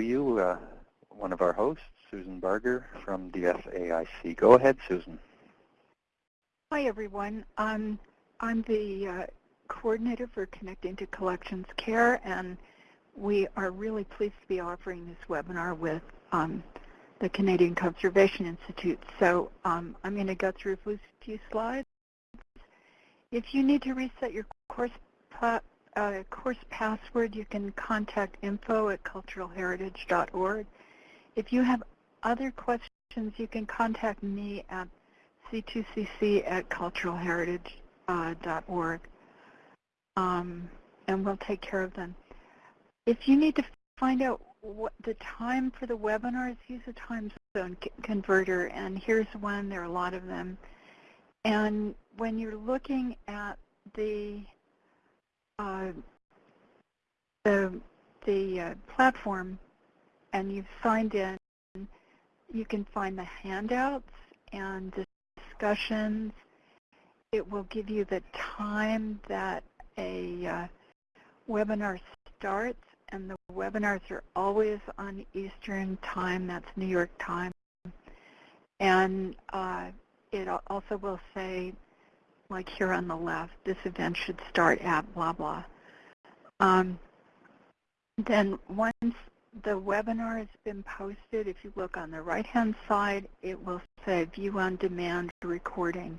you uh, one of our hosts, Susan Barger from the FAIC. Go ahead, Susan. Hi, everyone. Um, I'm the uh, coordinator for Connecting to Collections Care, and we are really pleased to be offering this webinar with um, the Canadian Conservation Institute. So um, I'm going to go through a few slides. If you need to reset your course, course password, you can contact info at culturalheritage.org. If you have other questions, you can contact me at c2cc at culturalheritage.org, uh, um, and we'll take care of them. If you need to find out what the time for the webinars, use a time zone converter, and here's one. There are a lot of them. And when you're looking at the the, the uh, platform and you've signed in, you can find the handouts and discussions. It will give you the time that a uh, webinar starts, and the webinars are always on Eastern Time. That's New York time. And uh, it also will say, like here on the left, this event should start at blah, blah. Um, then once the webinar has been posted, if you look on the right-hand side, it will say View on Demand Recording,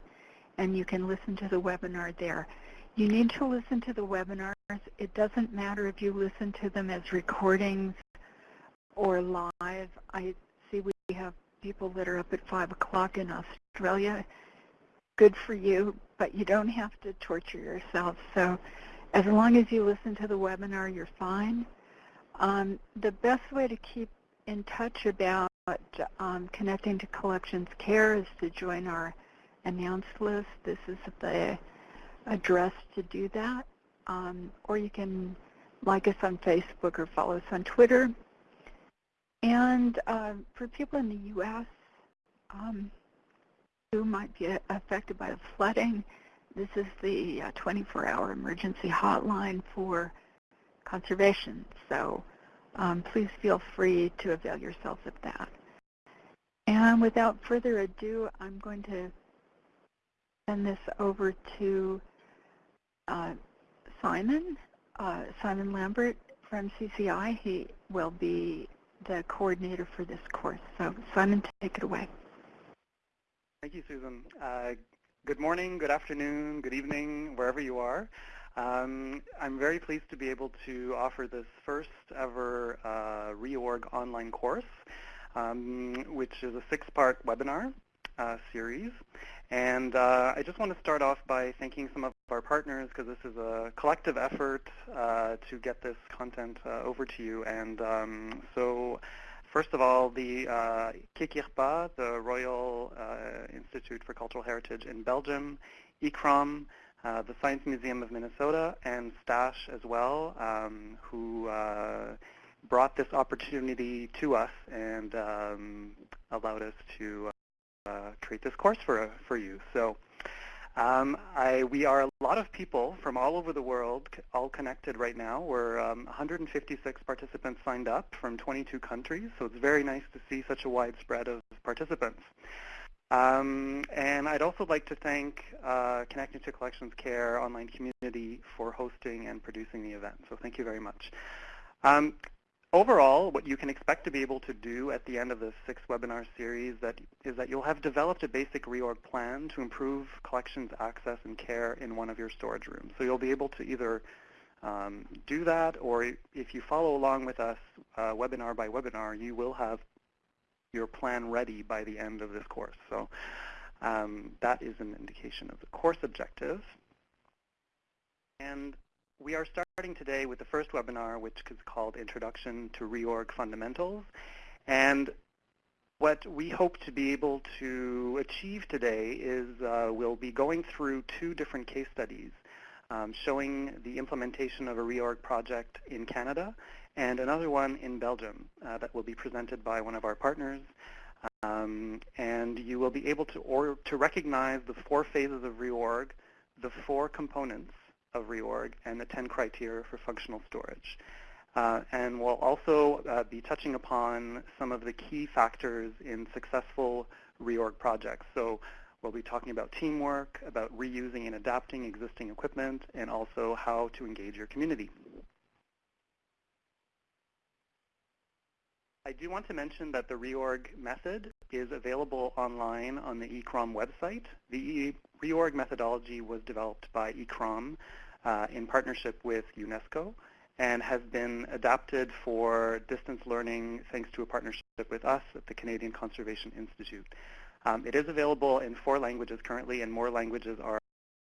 and you can listen to the webinar there. You need to listen to the webinars. It doesn't matter if you listen to them as recordings or live. I see we have people that are up at 5 o'clock in Australia. Good for you, but you don't have to torture yourself. So as long as you listen to the webinar, you're fine. Um, the best way to keep in touch about um, connecting to collections care is to join our announce list. This is the address to do that. Um, or you can like us on Facebook or follow us on Twitter. And uh, for people in the U.S. Who might be affected by the flooding, this is the 24-hour uh, emergency hotline for conservation. So um, please feel free to avail yourselves of that. And without further ado, I'm going to send this over to uh, Simon, uh, Simon Lambert from CCI. He will be the coordinator for this course. So Simon, take it away. Thank you, Susan. Uh, good morning, good afternoon, good evening, wherever you are. Um, I'm very pleased to be able to offer this first ever uh, reorg online course, um, which is a six-part webinar uh, series. And uh, I just want to start off by thanking some of our partners because this is a collective effort uh, to get this content uh, over to you. And um, so first of all, the uh, KIK-IRPA, the Royal uh, Institute for Cultural Heritage in Belgium, ICCROM, uh, the Science Museum of Minnesota, and STASH as well, um, who uh, brought this opportunity to us and um, allowed us to uh, create this course for, for you. So um, I, we are a lot of people from all over the world, all connected right now. We're um, 156 participants signed up from 22 countries, so it's very nice to see such a wide spread of participants. Um, and I'd also like to thank uh, Connecting to Collections Care online community for hosting and producing the event. So thank you very much. Overall, what you can expect to be able to do at the end of this six webinar series that is that you'll have developed a basic reorg plan to improve collections access and care in one of your storage rooms. So you'll be able to either um, do that, or if you follow along with us uh, webinar by webinar, you will have your plan ready by the end of this course. So um, that is an indication of the course objectives. And we are starting today with the first webinar, which is called Introduction to Reorg Fundamentals. And what we hope to be able to achieve today is uh, we'll be going through two different case studies um, showing the implementation of a reorg project in Canada and another one in Belgium uh, that will be presented by one of our partners. Um, and you will be able to, or, to recognize the four phases of reorg, the four components of reorg, and the 10 criteria for functional storage. Uh, and we'll also uh, be touching upon some of the key factors in successful reorg projects. So we'll be talking about teamwork, about reusing and adapting existing equipment, and also how to engage your community. I do want to mention that the reorg method is available online on the ICCROM website. The reorg methodology was developed by ICCROM in partnership with UNESCO and has been adapted for distance learning thanks to a partnership with us at the Canadian Conservation Institute. Um, it is available in four languages currently, and more languages are,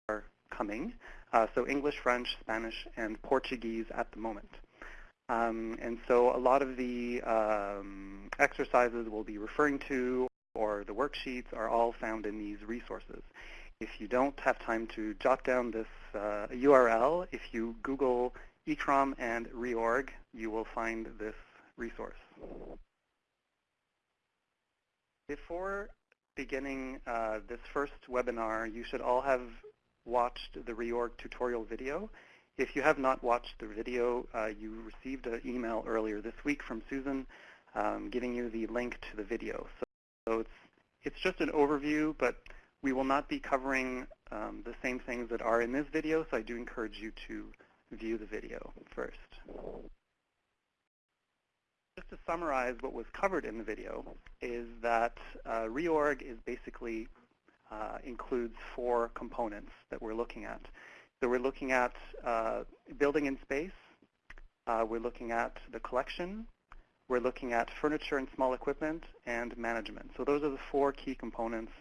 are coming. Uh, so English, French, Spanish, and Portuguese at the moment. Um, and so a lot of the um, exercises we'll be referring to or the worksheets are all found in these resources. If you don't have time to jot down this uh, URL, if you Google ICCROM and reorg, you will find this resource. Before beginning uh, this first webinar, you should all have watched the reorg tutorial video. If you have not watched the video, uh, you received an email earlier this week from Susan um, giving you the link to the video. So, so, it's, it's just an overview, but we will not be covering um, the same things that are in this video, so I do encourage you to view the video first. Just to summarize what was covered in the video is that uh, reorg is basically uh, includes four components that we're looking at. So we're looking at uh, building in space, uh, we're looking at the collection, we're looking at furniture and small equipment, and management. So those are the four key components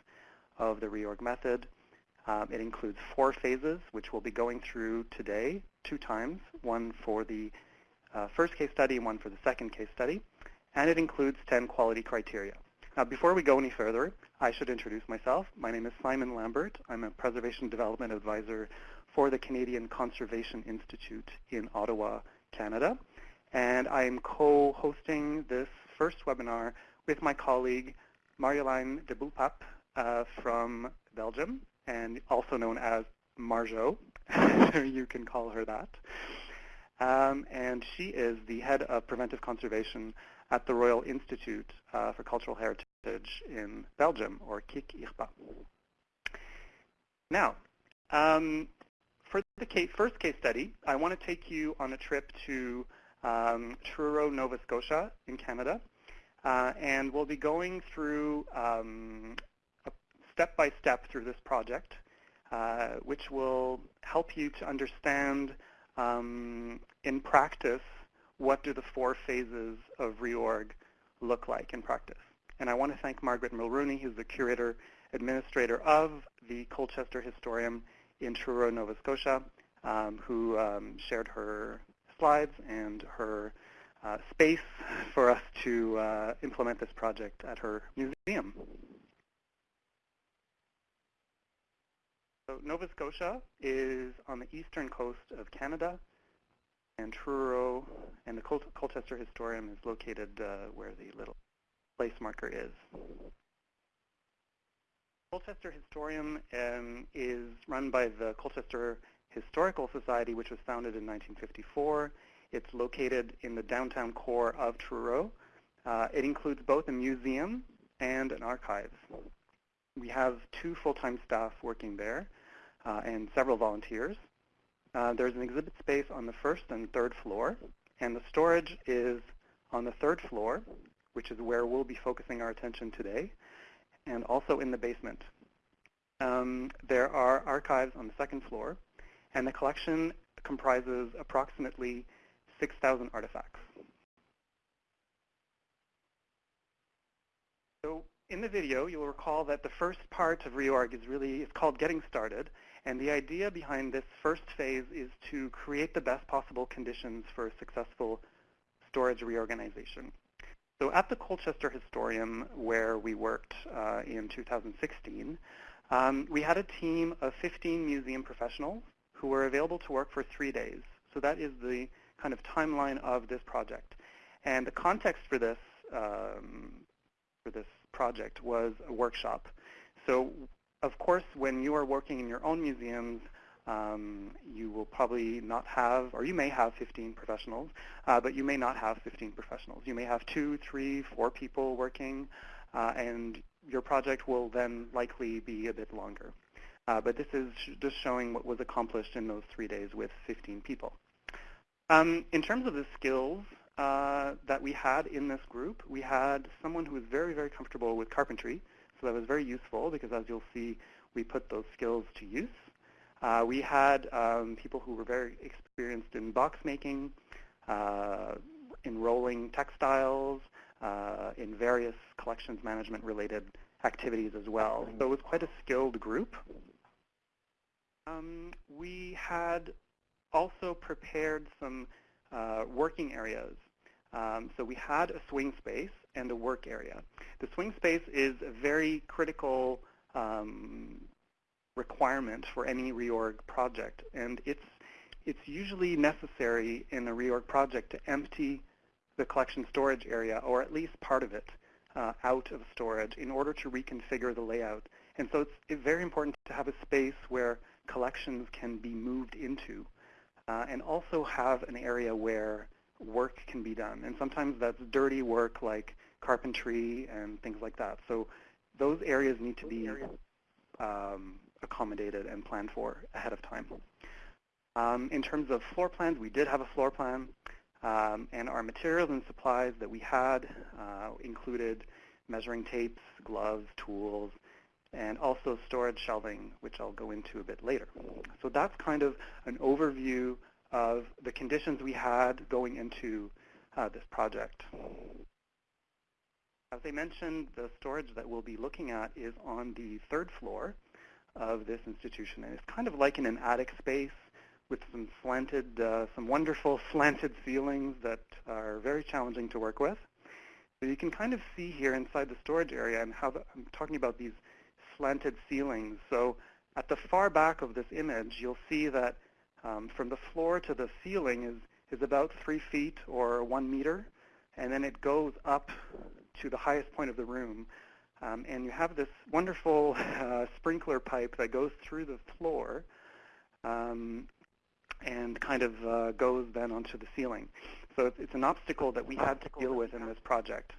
of the reorg method. Um, it includes four phases, which we'll be going through today, two times, one for the uh, first case study and one for the second case study. And it includes 10 quality criteria. Now, before we go any further, I should introduce myself. My name is Simon Lambert. I'm a Preservation Development Advisor for the Canadian Conservation Institute in Ottawa, Canada. And I am co-hosting this first webinar with my colleague Marjolein Debulpaep uh, from Belgium and also known as Marjo. you can call her that. Um, and she is the head of preventive conservation at the Royal Institute uh, for Cultural Heritage in Belgium, or KIK IRPA. Now, um, for the case, first case study, I want to take you on a trip to um, Truro, Nova Scotia in Canada. Uh, and we'll be going through um, step by step through this project, uh, which will help you to understand um, in practice what do the four phases of reorg look like in practice. And I want to thank Margaret Mulrooney, who's the curator administrator of the Colchester Historium in Truro, Nova Scotia, um, who um, shared her slides and her uh, space for us to uh, implement this project at her museum. So Nova Scotia is on the eastern coast of Canada, and Truro and the Col Colchester Historium is located uh, where the little place marker is. Colchester Historium um, is run by the Colchester Historical Society, which was founded in 1954. It's located in the downtown core of Truro. Uh, it includes both a museum and an archive. We have two full-time staff working there and several volunteers. Uh, there's an exhibit space on the first and third floor, and the storage is on the third floor, which is where we'll be focusing our attention today, and also in the basement. Um, there are archives on the second floor, and the collection comprises approximately 6,000 artifacts. So in the video, you'll recall that the first part of reorg is really, it's called getting started. And the idea behind this first phase is to create the best possible conditions for a successful storage reorganization. So at the Colchester Historium, where we worked uh, in 2016, um, we had a team of 15 museum professionals who were available to work for three days. So that is the kind of timeline of this project. And the context for this um, for this project was a workshop. So of course, when you are working in your own museums, um, you will probably not have, or you may have 15 professionals, uh, but you may not have 15 professionals. You may have two, three, four people working, uh, and your project will then likely be a bit longer. Uh, but this is sh just showing what was accomplished in those three days with 15 people. Um, in terms of the skills uh, that we had in this group, we had someone who was very, very comfortable with carpentry. So that was very useful because as you'll see, we put those skills to use. Uh, we had um, people who were very experienced in box making, uh, enrolling textiles, uh, in various collections management related activities as well. So it was quite a skilled group. Um, we had also prepared some uh, working areas. Um, so we had a swing space and a work area. The swing space is a very critical um, requirement for any reorg project, and it's it's usually necessary in a reorg project to empty the collection storage area, or at least part of it, uh, out of storage in order to reconfigure the layout. And so it's, very important to have a space where collections can be moved into, uh, and also have an area where work can be done. And sometimes that's dirty work like carpentry and things like that. So those areas need to be um, accommodated and planned for ahead of time. Um, in terms of floor plans, we did have a floor plan. Um, and our materials and supplies that we had uh, included measuring tapes, gloves, tools, and also storage shelving, which I'll go into a bit later. So that's kind of an overview of the conditions we had going into uh, this project. As I mentioned, the storage that we'll be looking at is on the third floor of this institution. And it's kind of like in an attic space with some slanted, uh, some wonderful slanted ceilings that are very challenging to work with. So you can kind of see here inside the storage area and how the, I'm talking about these slanted ceilings. So at the far back of this image, you'll see that um, from the floor to the ceiling is, is about three feet or one meter, and then it goes up to the highest point of the room. Um, and you have this wonderful uh, sprinkler pipe that goes through the floor um, and kind of uh, goes then onto the ceiling. So it's, it's an obstacle that we had to deal with in this project.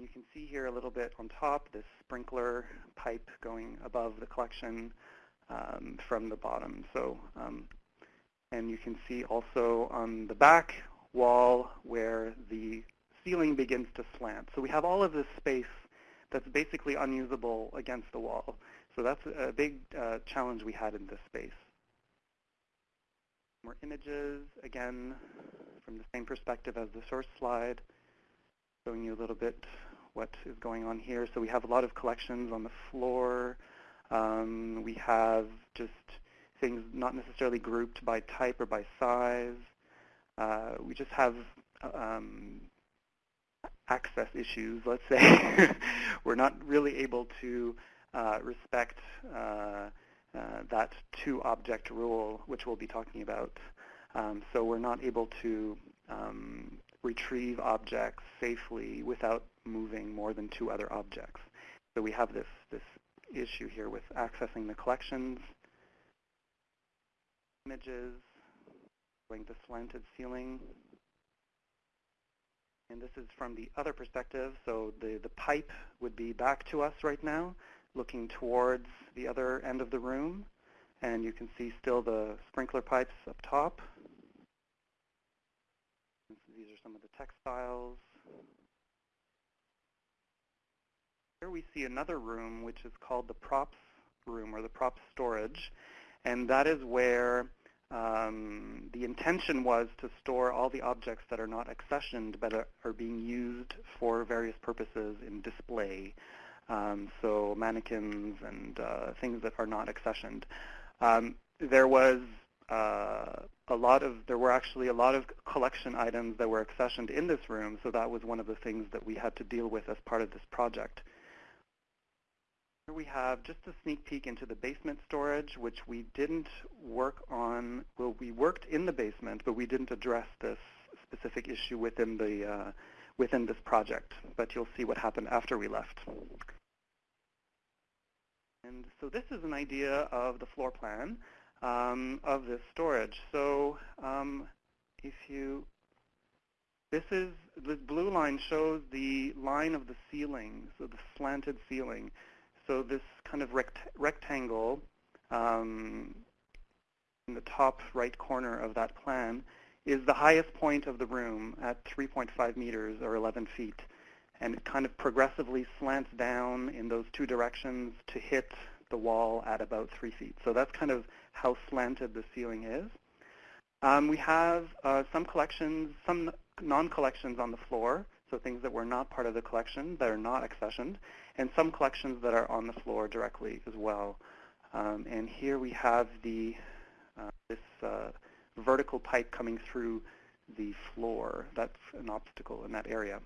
You can see here a little bit on top this sprinkler pipe going above the collection um, from the bottom. So, um, and you can see also on the back wall where the ceiling begins to slant. So we have all of this space that's basically unusable against the wall. So that's a big uh, challenge we had in this space. More images, again, from the same perspective as the source slide, showing you a little bit what is going on here. So we have a lot of collections on the floor. Um, we have just things not necessarily grouped by type or by size. Uh, we just have um, access issues, let's say. We're not really able to uh, respect uh, uh, that two-object rule, which we'll be talking about. Um, so we're not able to um, retrieve objects safely without moving more than two other objects. So we have this, this issue here with accessing the collections, images, going to slanted ceiling. And this is from the other perspective, so the, the pipe would be back to us right now looking towards the other end of the room. And you can see still the sprinkler pipes up top. These are some of the textiles. Here we see another room which is called the props room or the props storage. And that is where um, the intention was to store all the objects that are not accessioned but are, being used for various purposes in display um, so mannequins and uh, things that are not accessioned. Um, there was uh, a lot of, there were actually a lot of collection items that were accessioned in this room, so that was one of the things that we had to deal with as part of this project. Here we have just a sneak peek into the basement storage, which we didn't work on, well, we worked in the basement, but we didn't address this specific issue within the uh, within this project, but you'll see what happened after we left. And so this is an idea of the floor plan um, of this storage. So um, if you, this is, this blue line shows the line of the ceiling, so the slanted ceiling. So this kind of rect rectangle um, in the top right corner of that plan is the highest point of the room at 3.5 meters or 11 feet. And it kind of progressively slants down in those two directions to hit the wall at about 3 feet. So that's kind of how slanted the ceiling is. Um, we have uh, some collections, some non-collections on the floor, so things that were not part of the collection that are not accessioned, and some collections that are on the floor directly as well. Um, and here we have the uh, this uh, vertical pipe coming through the floor. That's an obstacle in that area.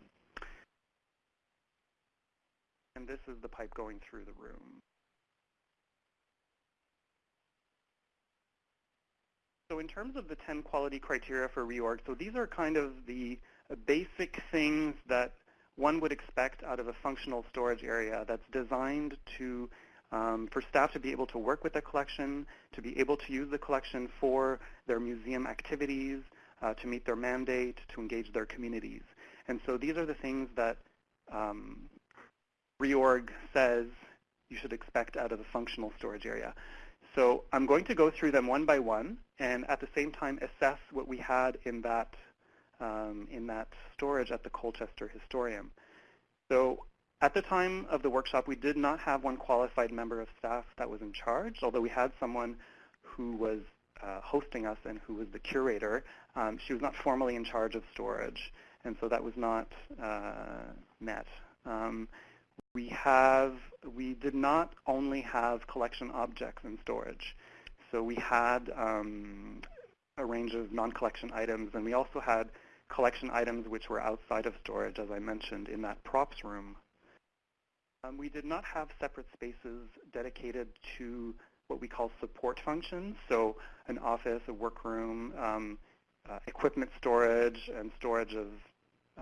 And this is the pipe going through the room. So in terms of the 10 quality criteria for reorg, so these are kind of the basic things that one would expect out of a functional storage area that's designed to um, for staff to be able to work with the collection, to be able to use the collection for their museum activities, uh, to meet their mandate, to engage their communities. And so these are the things that um, reorg says you should expect out of a functional storage area. So I'm going to go through them one by one and at the same time assess what we had in that, um, in that storage at the Colchester Historium. So at the time of the workshop, we did not have one qualified member of staff that was in charge, although we had someone who was uh, hosting us and who was the curator. Um, she was not formally in charge of storage, and so that was not uh, met. Um, we have, we did not only have collection objects in storage. So we had um, a range of non-collection items, and we also had collection items which were outside of storage, as I mentioned, in that props room um, we did not have separate spaces dedicated to what we call support functions, so an office, a workroom, um, uh, equipment storage, and storage of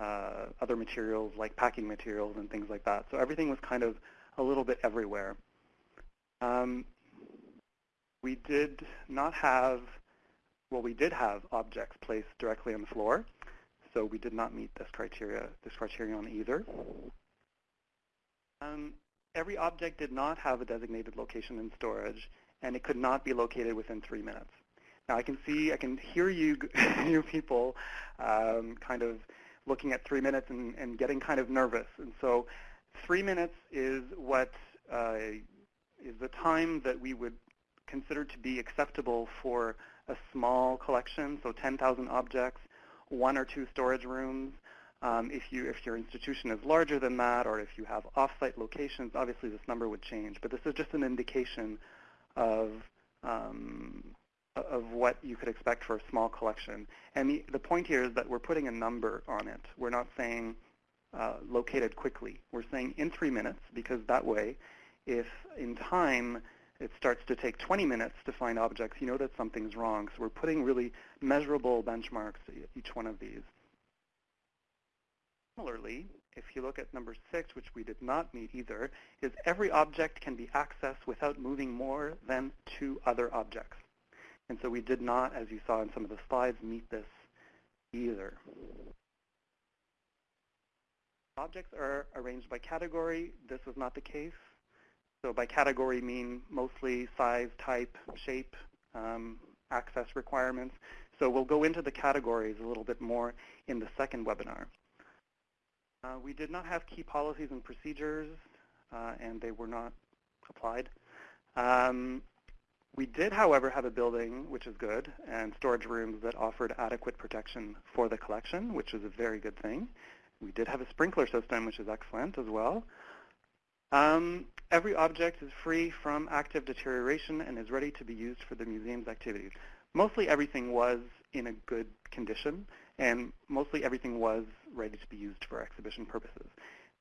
uh, other materials like packing materials and things like that. So everything was kind of a little bit everywhere. Um, we did not have, well, we did have objects placed directly on the floor, so we did not meet this criteria, this criterion either. Um, every object did not have a designated location in storage, and it could not be located within three minutes. Now I can see, I can hear you, you people um, kind of looking at three minutes and, and, getting kind of nervous. And so three minutes is what uh, is the time that we would consider to be acceptable for a small collection, so 10,000 objects, one or two storage rooms, um, if, you, if your institution is larger than that or if you have off-site locations, obviously this number would change. But this is just an indication of, um, of what you could expect for a small collection. And the, the point here is that we're putting a number on it. We're not saying uh, located quickly. We're saying in three minutes because that way, if in time it starts to take 20 minutes to find objects, you know that something's wrong. So we're putting really measurable benchmarks each one of these. Similarly, if you look at number six, which we did not meet either, is every object can be accessed without moving more than two other objects. And so we did not, as you saw in some of the slides, meet this either. Objects are arranged by category. This was not the case. So by category mean mostly size, type, shape, um, access requirements. So we'll go into the categories a little bit more in the second webinar. Uh, we did not have key policies and procedures, uh, and they were not applied. Um, we did, however, have a building, which is good, and storage rooms that offered adequate protection for the collection, which is a very good thing. We did have a sprinkler system, which is excellent as well. Um, every object is free from active deterioration and is ready to be used for the museum's activities. Mostly everything was in a good condition, and mostly everything was ready to be used for exhibition purposes.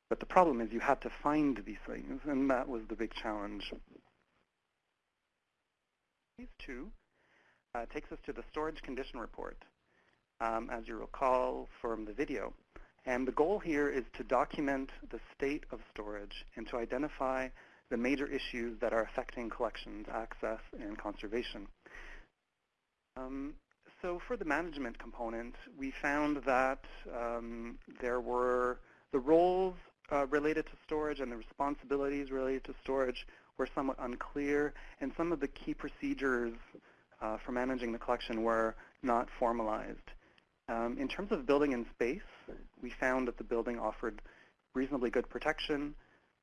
But the problem is you had to find these things, and that was the big challenge. Phase two uh, takes us to the storage condition report, um, as you recall from the video. And the goal here is to document the state of storage and to identify the major issues that are affecting collections, access, and conservation. Um, so for the management component, we found that um, there were the roles uh, related to storage and the responsibilities related to storage were somewhat unclear, and some of the key procedures uh, for managing the collection were not formalized. Um, in terms of building and space, we found that the building offered reasonably good protection.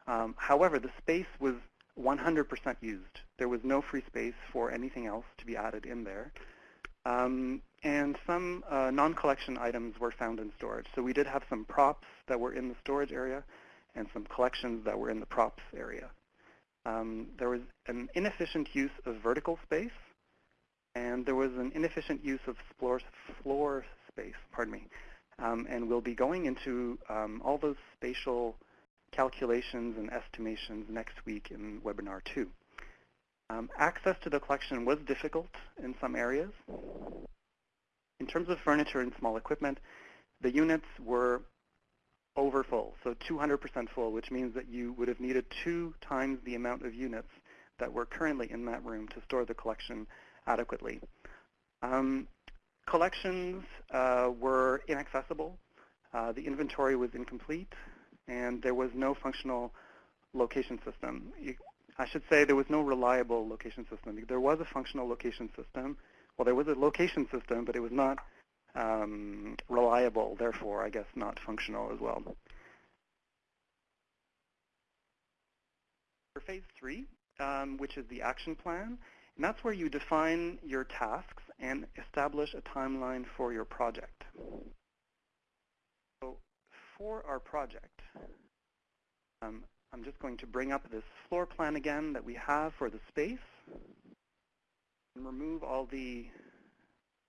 Um, however, the space was 100% used. There was no free space for anything else to be added in there. Um, and some uh, non-collection items were found in storage. So we did have some props that were in the storage area and some collections that were in the props area. Um, there was an inefficient use of vertical space, and there was an inefficient use of floor, floor space, pardon me. Um, and we'll be going into um, all those spatial calculations and estimations next week in webinar two. Um, access to the collection was difficult in some areas. In terms of furniture and small equipment, the units were over full, so 200% full, which means that you would have needed two times the amount of units that were currently in that room to store the collection adequately. Um, collections uh, were inaccessible. Uh, the inventory was incomplete, and there was no functional location system. I should say there was no reliable location system. There was a functional location system. Well, there was a location system, but it was not um, reliable, therefore, I guess, not functional as well. For phase three, um, which is the action plan, and that's where you define your tasks and establish a timeline for your project. So for our project, um, I'm just going to bring up this floor plan again that we have for the space and remove all the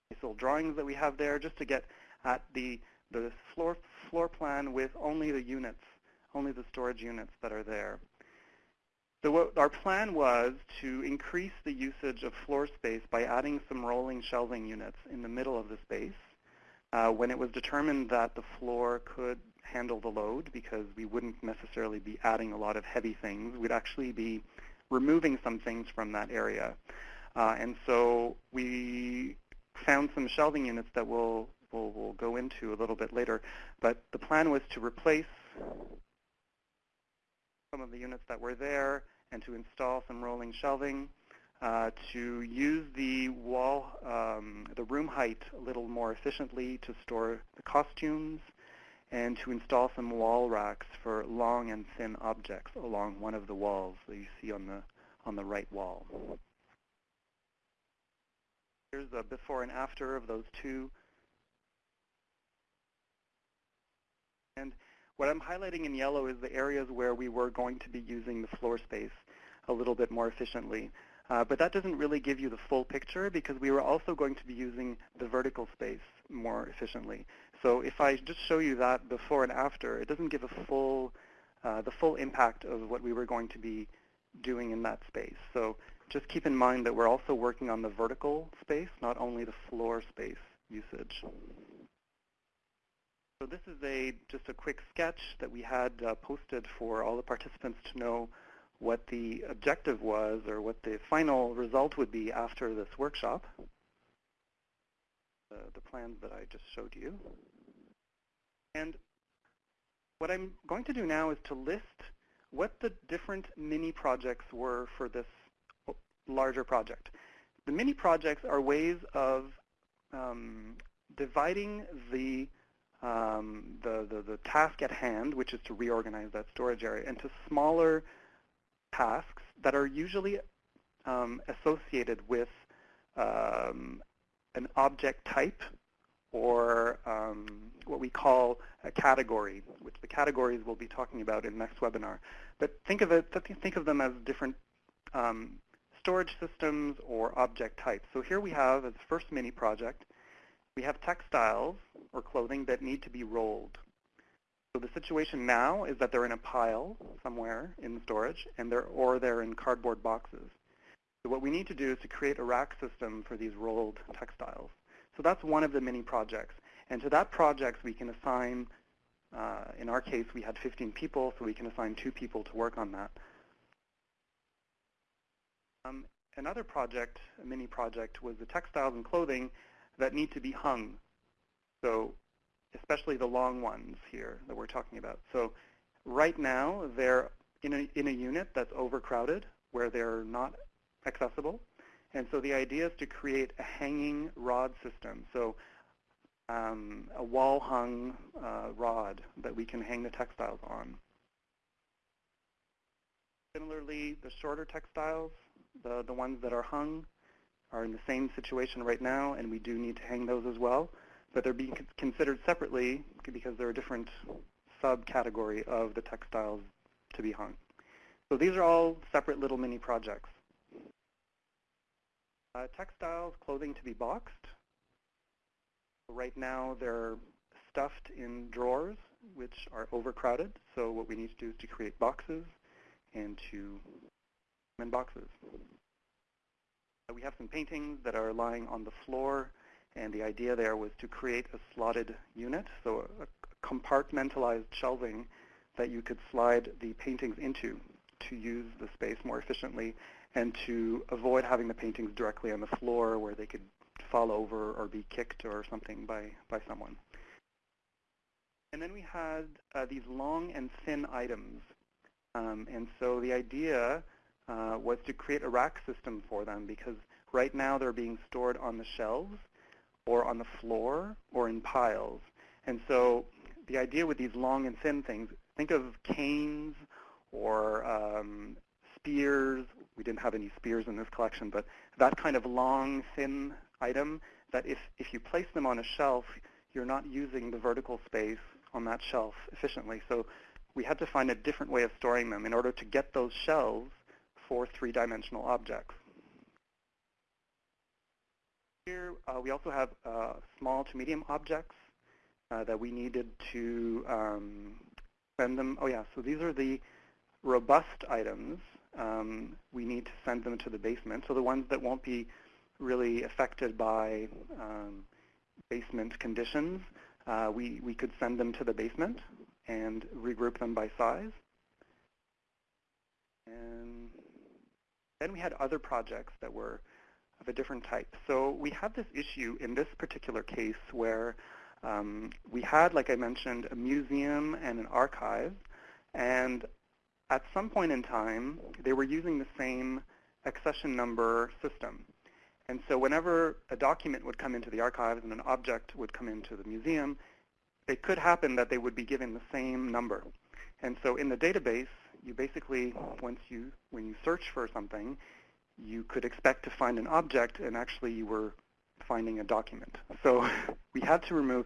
little drawings that we have there just to get at the, the floor, floor plan with only the units, only the storage units that are there. So what our plan was to increase the usage of floor space by adding some rolling shelving units in the middle of the space uh, when it was determined that the floor could handle the load because we wouldn't necessarily be adding a lot of heavy things. We'd actually be removing some things from that area. Uh, and so we found some shelving units that we'll, we'll, we'll go into a little bit later. But the plan was to replace some of the units that were there and to install some rolling shelving, uh, to use the wall, um, the room height a little more efficiently to store the costumes, and to install some wall racks for long and thin objects along one of the walls that you see on the, on the right wall. Here's the before and after of those two. And what I'm highlighting in yellow is the areas where we were going to be using the floor space a little bit more efficiently. Uh, but that doesn't really give you the full picture because we were also going to be using the vertical space more efficiently. So if I just show you that before and after, it doesn't give a full, uh, the full impact of what we were going to be doing in that space. So just keep in mind that we're also working on the vertical space, not only the floor space usage. So this is a just a quick sketch that we had uh, posted for all the participants to know what the objective was or what the final result would be after this workshop. The, the plans that I just showed you. And what I'm going to do now is to list what the different mini projects were for this larger project. The mini projects are ways of um, dividing the, um, the, the, the task at hand, which is to reorganize that storage area, into smaller tasks that are usually um, associated with um, an object type or um, what we call a category, which the categories we'll be talking about in next webinar. But think of it, think of them as different um, storage systems or object types. So here we have, as first mini project, we have textiles or clothing that need to be rolled. So the situation now is that they're in a pile somewhere in storage, and they're, or they're in cardboard boxes. So what we need to do is to create a rack system for these rolled textiles. So that's one of the mini projects. And to that project, we can assign, uh, in our case, we had 15 people, so we can assign two people to work on that. Um, another project, a mini project, was the textiles and clothing that need to be hung. So especially the long ones here that we're talking about. So right now, they're in a, in a unit that's overcrowded where they're not accessible. And so the idea is to create a hanging rod system. So um, a wall-hung uh, rod that we can hang the textiles on. Similarly, the shorter textiles, the, the ones that are hung, are in the same situation right now, and we do need to hang those as well. But they're being considered separately because they're a different subcategory of the textiles to be hung. So these are all separate little mini projects. Uh, textiles, clothing to be boxed. Right now they're stuffed in drawers, which are overcrowded. So what we need to do is to create boxes and to in boxes. Uh, we have some paintings that are lying on the floor, and the idea there was to create a slotted unit, so a, compartmentalized shelving that you could slide the paintings into to use the space more efficiently and to avoid having the paintings directly on the floor where they could fall over or be kicked or something by, by someone. And then we had uh, these long and thin items. Um, and so the idea uh, was to create a rack system for them because right now they're being stored on the shelves or on the floor or in piles. And so the idea with these long and thin things, think of canes or um, spears. We didn't have any spears in this collection, but that kind of long, thin item that if, if you place them on a shelf, you're not using the vertical space on that shelf efficiently. So we had to find a different way of storing them in order to get those shelves for three-dimensional objects. Here uh, we also have uh, small to medium objects uh, that we needed to um, send them. Oh yeah, so these are the robust items. Um, we need to send them to the basement. So the ones that won't be really affected by um, basement conditions, uh, we, we could send them to the basement and regroup them by size. And then we had other projects that were of a different type. So we have this issue in this particular case where um, we had, like I mentioned, a museum and an archive, and at some point in time, they were using the same accession number system. And so whenever a document would come into the archives and an object would come into the museum, it could happen that they would be given the same number. And so in the database, you basically, once you, when you search for something, you could expect to find an object, and actually you were finding a document. So we had to remove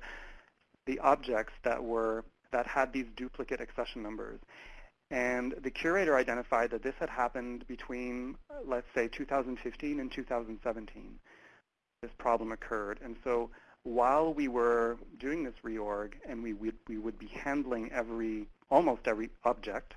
the objects that were that had these duplicate accession numbers. And the curator identified that this had happened between, uh, let's say, 2015 and 2017. This problem occurred. And so while we were doing this reorg and we would, we would be handling every, almost every object,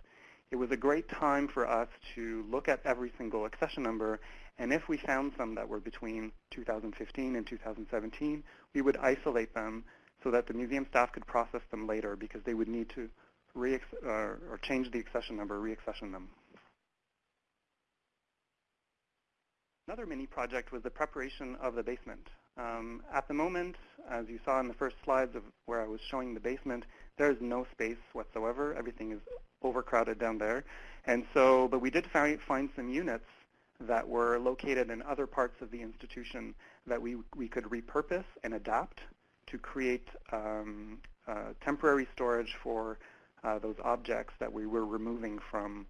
it was a great time for us to look at every single accession number, and if we found some that were between 2015 and 2017, we would isolate them so that the museum staff could process them later because they would need to re uh, or change the accession number, re-accession them. Another mini project was the preparation of the basement. Um, at the moment, as you saw in the first slides of where I was showing the basement, there is no space whatsoever. Everything is overcrowded down there. And so, but we did find, find some units that were located in other parts of the institution that we, we could repurpose and adapt to create um, uh, temporary storage for uh, those objects that we were removing from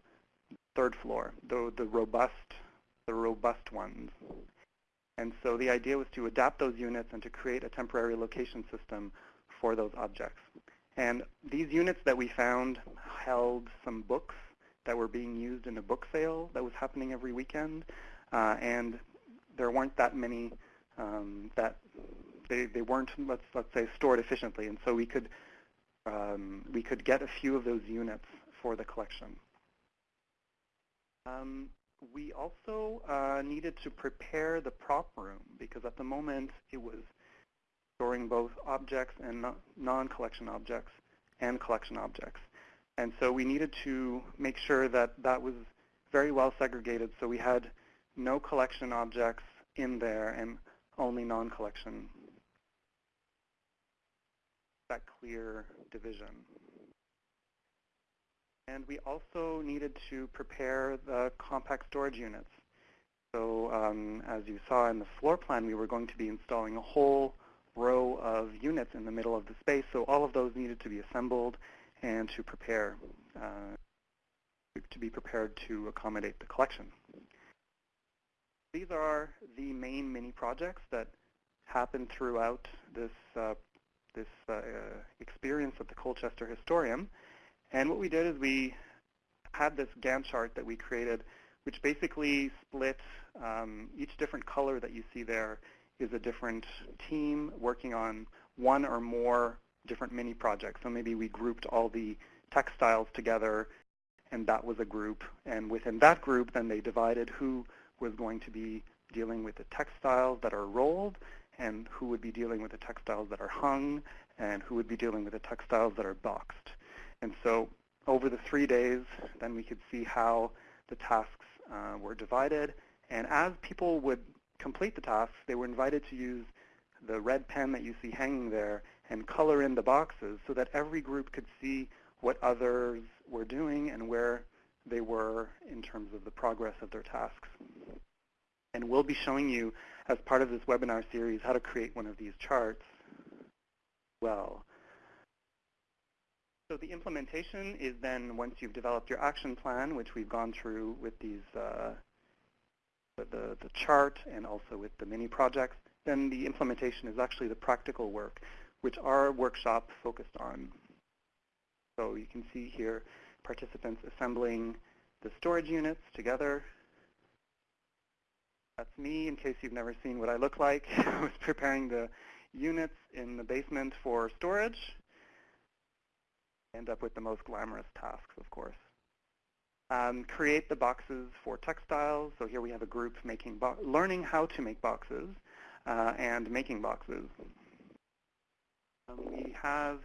third floor, the, the robust, the robust ones. And so the idea was to adapt those units and to create a temporary location system for those objects. And these units that we found held some books that were being used in a book sale that was happening every weekend. Uh, and there weren't that many um, that they, they weren't, let's, let's say, stored efficiently. And so we could, um, we could get a few of those units for the collection. Um, we also uh, needed to prepare the prop room because at the moment it was storing both objects and non-collection objects and collection objects. And so we needed to make sure that that was very well segregated. So we had no collection objects in there and only non-collection. That clear division. And we also needed to prepare the compact storage units. So um, as you saw in the floor plan, we were going to be installing a whole row of units in the middle of the space. So all of those needed to be assembled and to prepare, uh, to be prepared to accommodate the collection. These are the main mini projects that happen throughout this, uh, this uh, experience at the Colchester Historeum. And what we did is we had this Gantt chart that we created, which basically split um, each different color that you see there is a different team working on one or more different mini projects. So maybe we grouped all the textiles together, and that was a group. And within that group, then they divided who was going to be dealing with the textiles that are rolled, and who would be dealing with the textiles that are hung, and who would be dealing with the textiles that are boxed. And so over the three days, then we could see how the tasks uh, were divided. And as people would complete the tasks, they were invited to use the red pen that you see hanging there and color in the boxes so that every group could see what others were doing and where they were in terms of the progress of their tasks. And we'll be showing you, as part of this webinar series, how to create one of these charts well. So the implementation is then once you've developed your action plan, which we've gone through with these uh, the, the chart and also with the mini projects, then the implementation is actually the practical work, which our workshop focused on. So you can see here participants assembling the storage units together. That's me, in case you've never seen what I look like. I was preparing the units in the basement for storage. End up with the most glamorous tasks, of course. Um, create the boxes for textiles. So here we have a group making learning how to make boxes uh, and making boxes. Um, we have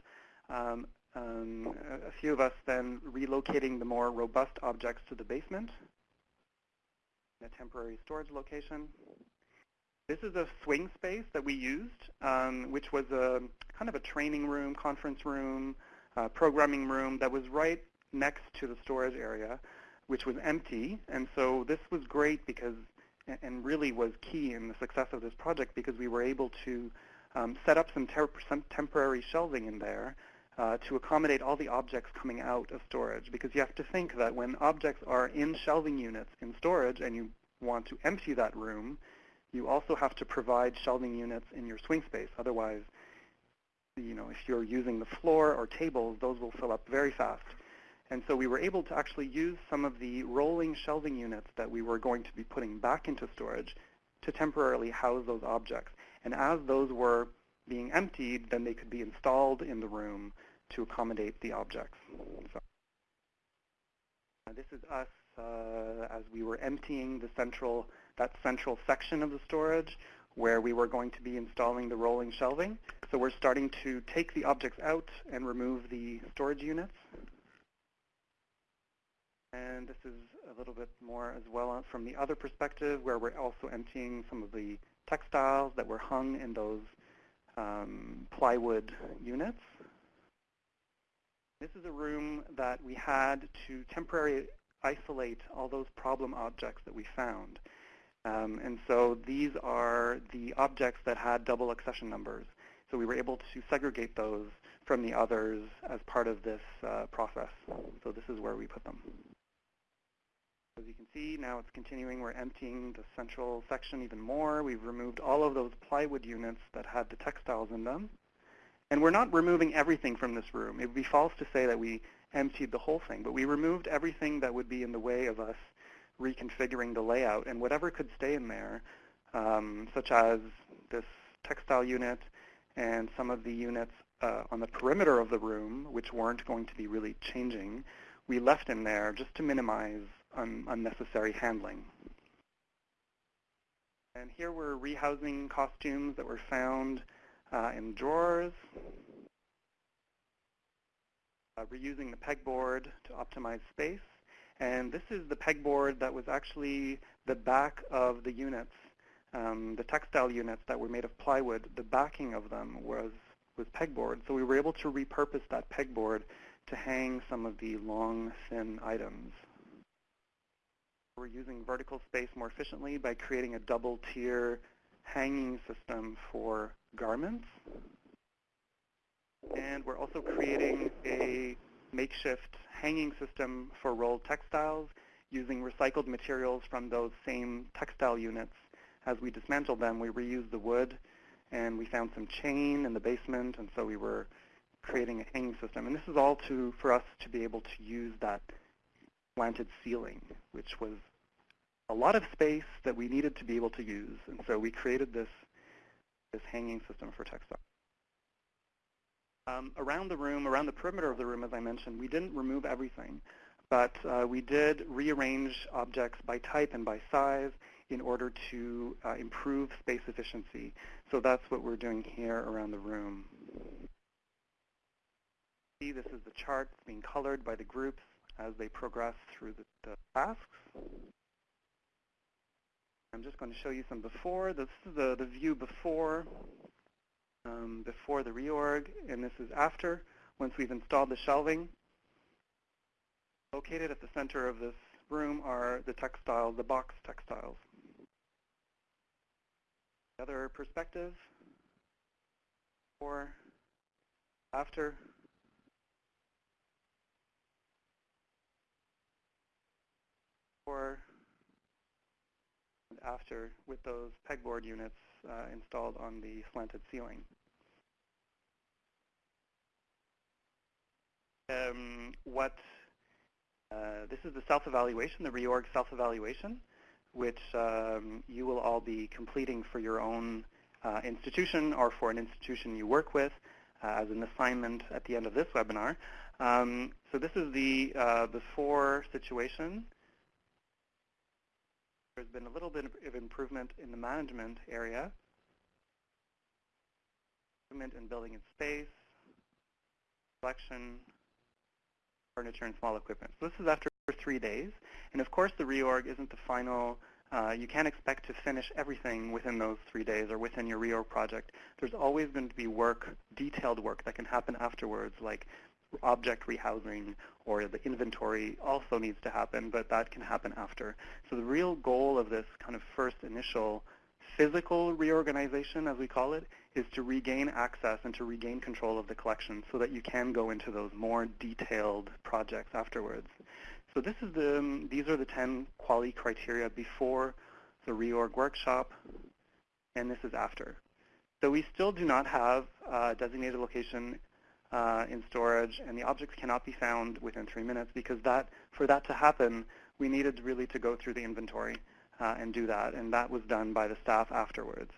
um, um, a few of us then relocating the more robust objects to the basement in a temporary storage location. This is a swing space that we used, um, which was a kind of a training room, conference room, uh, programming room that was right next to the storage area, which was empty. And so this was great because, and really was key in the success of this project because we were able to um, set up some, some temporary shelving in there uh, to accommodate all the objects coming out of storage. Because you have to think that when objects are in shelving units in storage and you want to empty that room, you also have to provide shelving units in your swing space. Otherwise, you know, if you're using the floor or tables, those will fill up very fast. And so we were able to actually use some of the rolling shelving units that we were going to be putting back into storage to temporarily house those objects. And as those were being emptied, then they could be installed in the room to accommodate the objects. So, uh, this is us uh, as we were emptying the central, that central section of the storage where we were going to be installing the rolling shelving. So we're starting to take the objects out and remove the storage units. And this is a little bit more as well from the other perspective where we're also emptying some of the textiles that were hung in those um, plywood units. This is a room that we had to temporarily isolate all those problem objects that we found. Um, and so these are the objects that had double accession numbers. So we were able to segregate those from the others as part of this uh, process. So this is where we put them. As you can see, now it's continuing. We're emptying the central section even more. We've removed all of those plywood units that had the textiles in them. And we're not removing everything from this room. It would be false to say that we emptied the whole thing, but we removed everything that would be in the way of us reconfiguring the layout. And whatever could stay in there, um, such as this textile unit and some of the units uh, on the perimeter of the room, which weren't going to be really changing, we left in there just to minimize un unnecessary handling. And here we're rehousing costumes that were found uh, in drawers, uh, reusing the pegboard to optimize space. And this is the pegboard that was actually the back of the units, um, the textile units that were made of plywood. The backing of them was, was pegboard. So we were able to repurpose that pegboard to hang some of the long, thin items. We're using vertical space more efficiently by creating a double tier hanging system for garments. And we're also creating a makeshift hanging system for rolled textiles using recycled materials from those same textile units. As we dismantled them, we reused the wood, and we found some chain in the basement, and so we were creating a hanging system. And this is all to for us to be able to use that slanted ceiling, which was a lot of space that we needed to be able to use. And so we created this, this hanging system for textiles. Um, around the room, around the perimeter of the room, as I mentioned, we didn't remove everything, but uh, we did rearrange objects by type and by size in order to uh, improve space efficiency. So that's what we're doing here around the room. See, this is the chart being colored by the groups as they progress through the, the tasks. I'm just going to show you some before. This is the, the view before um, before the reorg, and this is after, once we've installed the shelving. Located at the center of this room are the textiles, the box textiles. Other perspective, before, after. And after with those pegboard units uh, installed on the slanted ceiling. Um, what uh, this is the self-evaluation, the reorg self-evaluation, which um, you will all be completing for your own uh, institution or for an institution you work with uh, as an assignment at the end of this webinar. Um, so this is the uh, before situation. There's been a little bit of improvement in the management area. Improvement in building and space, collection, furniture, and small equipment. So this is after three days. And of course, the reorg isn't the final. Uh, you can't expect to finish everything within those three days or within your reorg project. There's always going to be work, detailed work, that can happen afterwards, like object rehousing or the inventory also needs to happen, but that can happen after. So the real goal of this kind of first initial physical reorganization, as we call it, is to regain access and to regain control of the collection so that you can go into those more detailed projects afterwards. So this is the, um, these are the 10 quality criteria before the reorg workshop, and this is after. So we still do not have a designated location uh, in storage, and the objects cannot be found within three minutes because that, for that to happen, we needed really to go through the inventory uh, and do that, and that was done by the staff afterwards.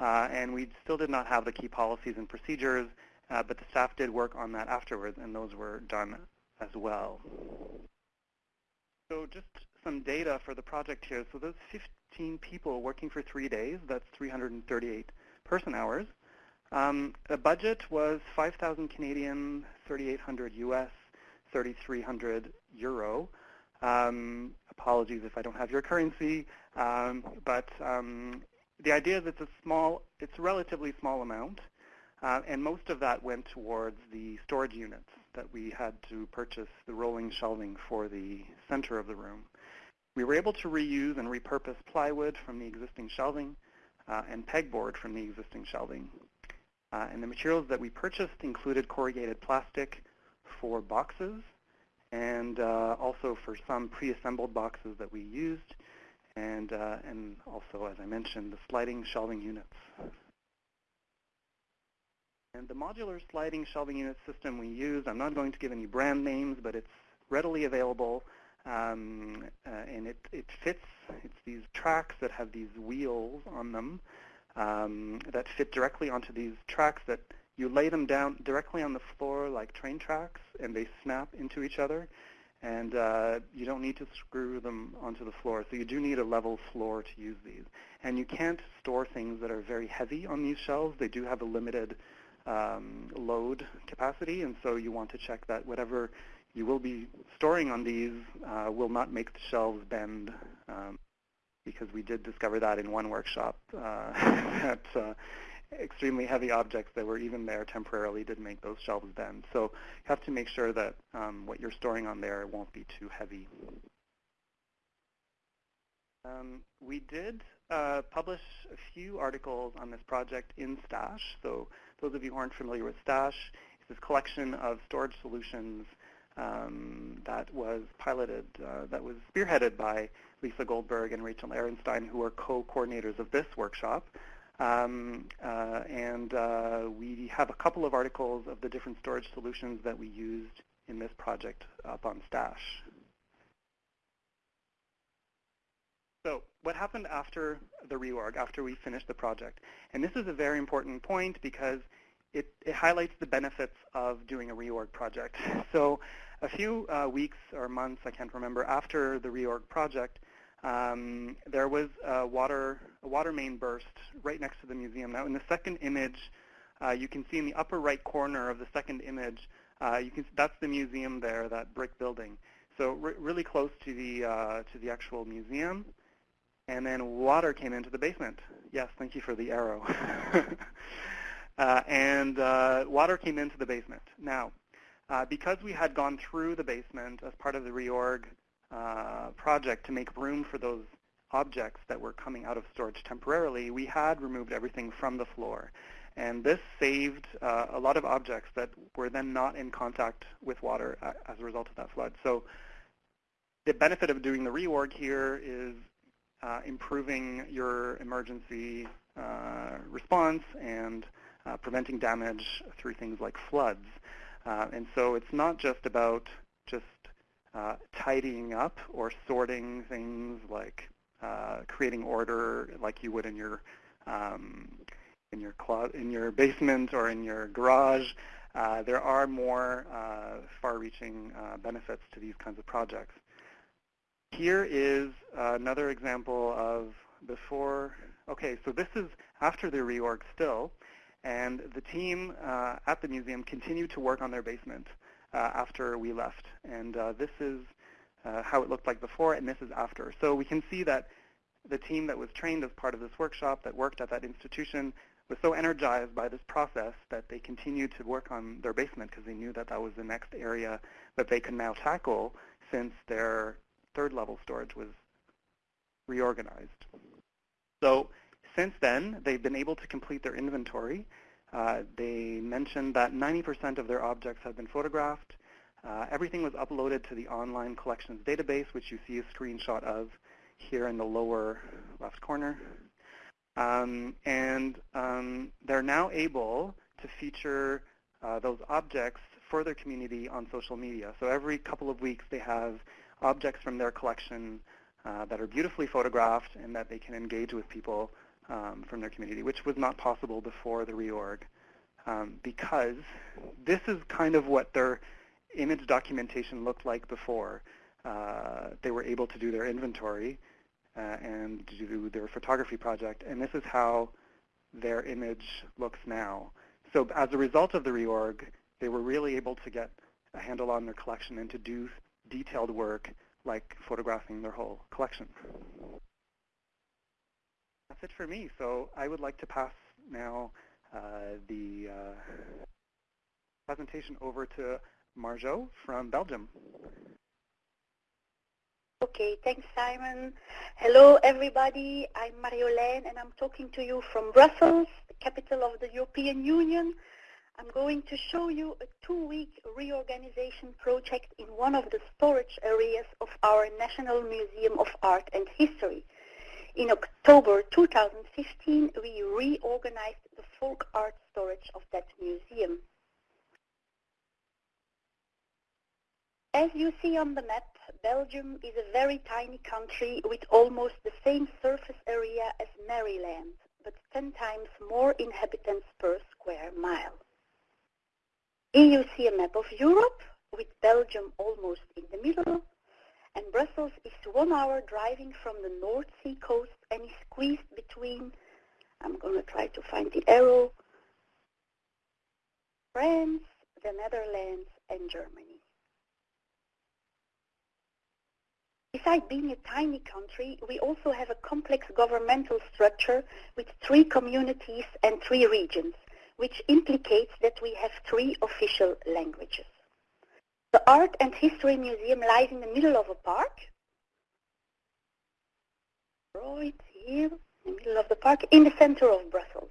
Uh, and we still did not have the key policies and procedures, uh, but the staff did work on that afterwards, and those were done as well. So just some data for the project here. So those 15 people working for three days, that's 338 person hours. Um, the budget was 5,000 Canadian, 3,800 US, 3,300 euro. Um, apologies if I don't have your currency, um, but um, the idea is it's a small, it's a relatively small amount, uh, and most of that went towards the storage units that we had to purchase the rolling shelving for the center of the room. We were able to reuse and repurpose plywood from the existing shelving uh, and pegboard from the existing shelving. Uh, and the materials that we purchased included corrugated plastic for boxes and uh, also for some pre-assembled boxes that we used and, uh, and also, as I mentioned, the sliding shelving units. And the modular sliding shelving unit system we use, I'm not going to give any brand names, but it's readily available um, uh, and it, it fits, it's these tracks that have these wheels on them um, that fit directly onto these tracks that you lay them down directly on the floor like train tracks and they snap into each other and uh, you don't need to screw them onto the floor. So you do need a level floor to use these. And you can't store things that are very heavy on these shelves. They do have a limited um, load capacity, and so you want to check that whatever you will be storing on these uh, will not make the shelves bend um, because we did discover that in one workshop uh, that uh, extremely heavy objects that were even there temporarily did make those shelves bend. So you have to make sure that um, what you're storing on there won't be too heavy. Um, we did uh, publish a few articles on this project in STASH. So those of you who aren't familiar with STASH, it's this collection of storage solutions um, that was piloted, uh, that was spearheaded by Lisa Goldberg and Rachel Arenstein, who are co-coordinators of this workshop. Um, uh, and uh, we have a couple of articles of the different storage solutions that we used in this project up on Stash. So what happened after the reorg, after we finished the project? And this is a very important point because it, it highlights the benefits of doing a reorg project. So a few uh, weeks or months, I can't remember, after the reorg project, um, there was a water, a water main burst right next to the museum. Now in the second image, uh, you can see in the upper right corner of the second image, uh, you can, that's the museum there, that brick building. So re really close to the, uh, to the actual museum. And then water came into the basement. Yes, thank you for the arrow. Uh, and uh, water came into the basement. Now, uh, because we had gone through the basement as part of the reorg uh, project to make room for those objects that were coming out of storage temporarily, we had removed everything from the floor. And this saved uh, a lot of objects that were then not in contact with water uh, as a result of that flood. So the benefit of doing the reorg here is uh, improving your emergency uh, response and uh, preventing damage through things like floods. and so it's not just about just tidying up or sorting things like uh, creating order like you would in your um, in your in your basement or in your garage. Uh, there are more uh, far-reaching uh, benefits to these kinds of projects. Here is another example of before. Okay, so this is after the reorg still, and the team uh, at the museum continued to work on their basement. Uh, after we left. And uh, this is uh, how it looked like before, and this is after. So we can see that the team that was trained as part of this workshop that worked at that institution was so energized by this process that they continued to work on their basement because they knew that that was the next area that they could now tackle since their third level storage was reorganized. So since then, they've been able to complete their inventory they mentioned that 90% of their objects have been photographed. Uh, everything was uploaded to the online collections database, which you see a screenshot of here in the lower left corner. Um, and um, they're now able to feature uh, those objects for their community on social media. So every couple of weeks they have objects from their collection uh, that are beautifully photographed and that they can engage with people um, from their community, which was not possible before the reorg. Um, because this is kind of what their image documentation looked like before. Uh, they were able to do their inventory uh, and do their photography project, and this is how their image looks now. So as a result of the reorg, they were really able to get a handle on their collection and to do detailed work like photographing their whole collection that's it for me. So I would like to pass now uh, the uh, presentation over to Marjo from Belgium. Okay, thanks Simon. Hello everybody, I'm Marjolein and I'm talking to you from Brussels, the capital of the European Union. I'm going to show you a two-week reorganization project in one of the storage areas of our National Museum of Art and History. In October 2015, we reorganized the folk art storage of that museum. As you see on the map, Belgium is a very tiny country with almost the same surface area as Maryland, but 10 times more inhabitants per square mile. Here you see a map of Europe, with Belgium almost in the middle, and Brussels is one hour driving from the North Sea coast and is squeezed between, I'm going to try to find the arrow, France, the Netherlands, and Germany. besides being a tiny country, we also have a complex governmental structure with three communities and three regions, which implicates that we have three official languages. The Art and History Museum lies in the middle of a park. Right here, in the middle of the park, in the center of Brussels.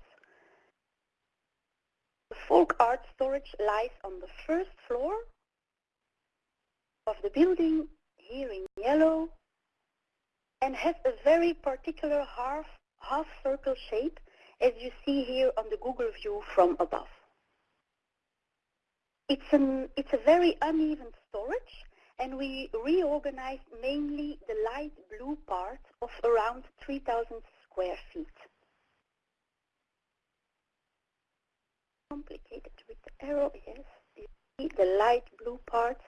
The folk art storage lies on the first floor of the building here in yellow and has a very particular half, half circle shape as you see here on the Google view from above. It's, an, it's a very uneven storage and we reorganized mainly the light blue part of around 3,000 square feet. Complicated with the arrow, yes. You see the light blue part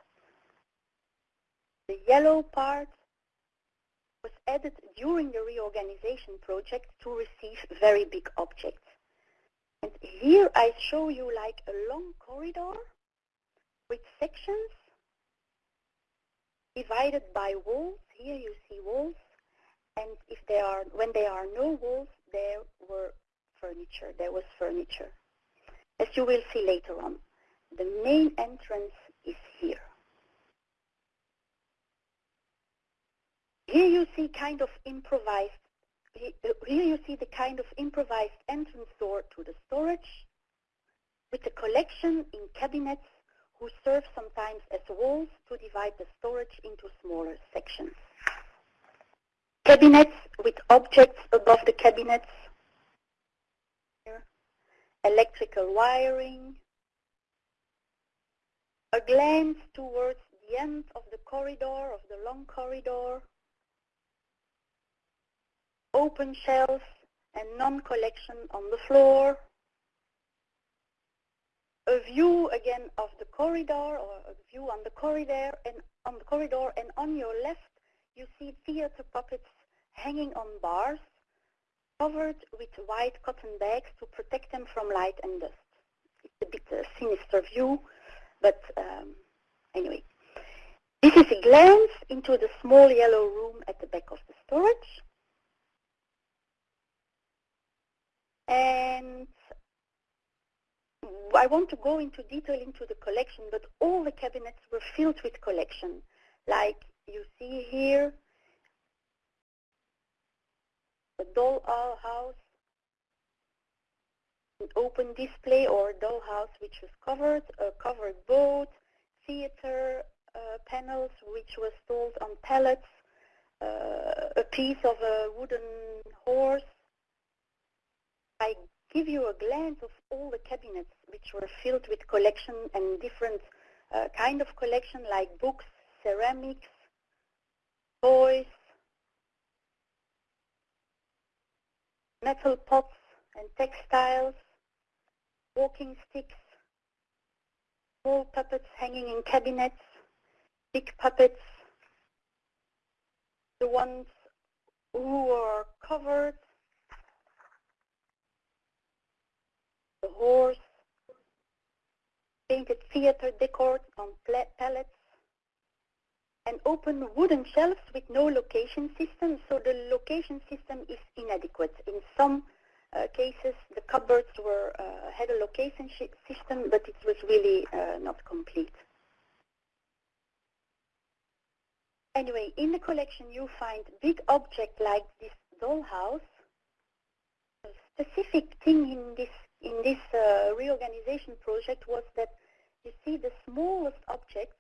the yellow part was added during the reorganization project to receive very big objects. And here I show you like a long corridor with sections divided by walls. Here you see walls. And if there are, when there are no walls, there were furniture. There was furniture. As you will see later on, the main entrance is here. Here you see kind of improvised, uh, here you see the kind of improvised entrance door to the storage with a collection in cabinets who serve sometimes as walls to divide the storage into smaller sections. Cabinets with objects above the cabinets, electrical wiring, a glance towards the end of the corridor, of the long corridor, open shelves and non-collection on the floor. A view again of the corridor or a view on the corridor and on the corridor and on your left you see theater puppets hanging on bars covered with white cotton bags to protect them from light and dust. It's a bit a sinister view, but um, anyway. This is a glance into the small yellow room at the back of the storage. And I want to go into detail into the collection, but all the cabinets were filled with collection. Like you see here, a doll house, an open display or doll house which was covered, a covered boat, theater uh, panels which was sold on pallets, uh, a piece of a wooden horse, I give you a glance of all the cabinets which were filled with collection and different uh, kind of collection like books, ceramics, toys, metal pots and textiles, walking sticks, small puppets hanging in cabinets, big puppets, the ones who are covered the horse, painted theater decor on pallets, and open wooden shelves with no location system, so the location system is inadequate. In some uh, cases, the cupboards were uh, had a location system, but it was really uh, not complete. Anyway, in the collection you find big objects like this dollhouse. A specific thing in this in this uh, reorganization project was that you see the smallest objects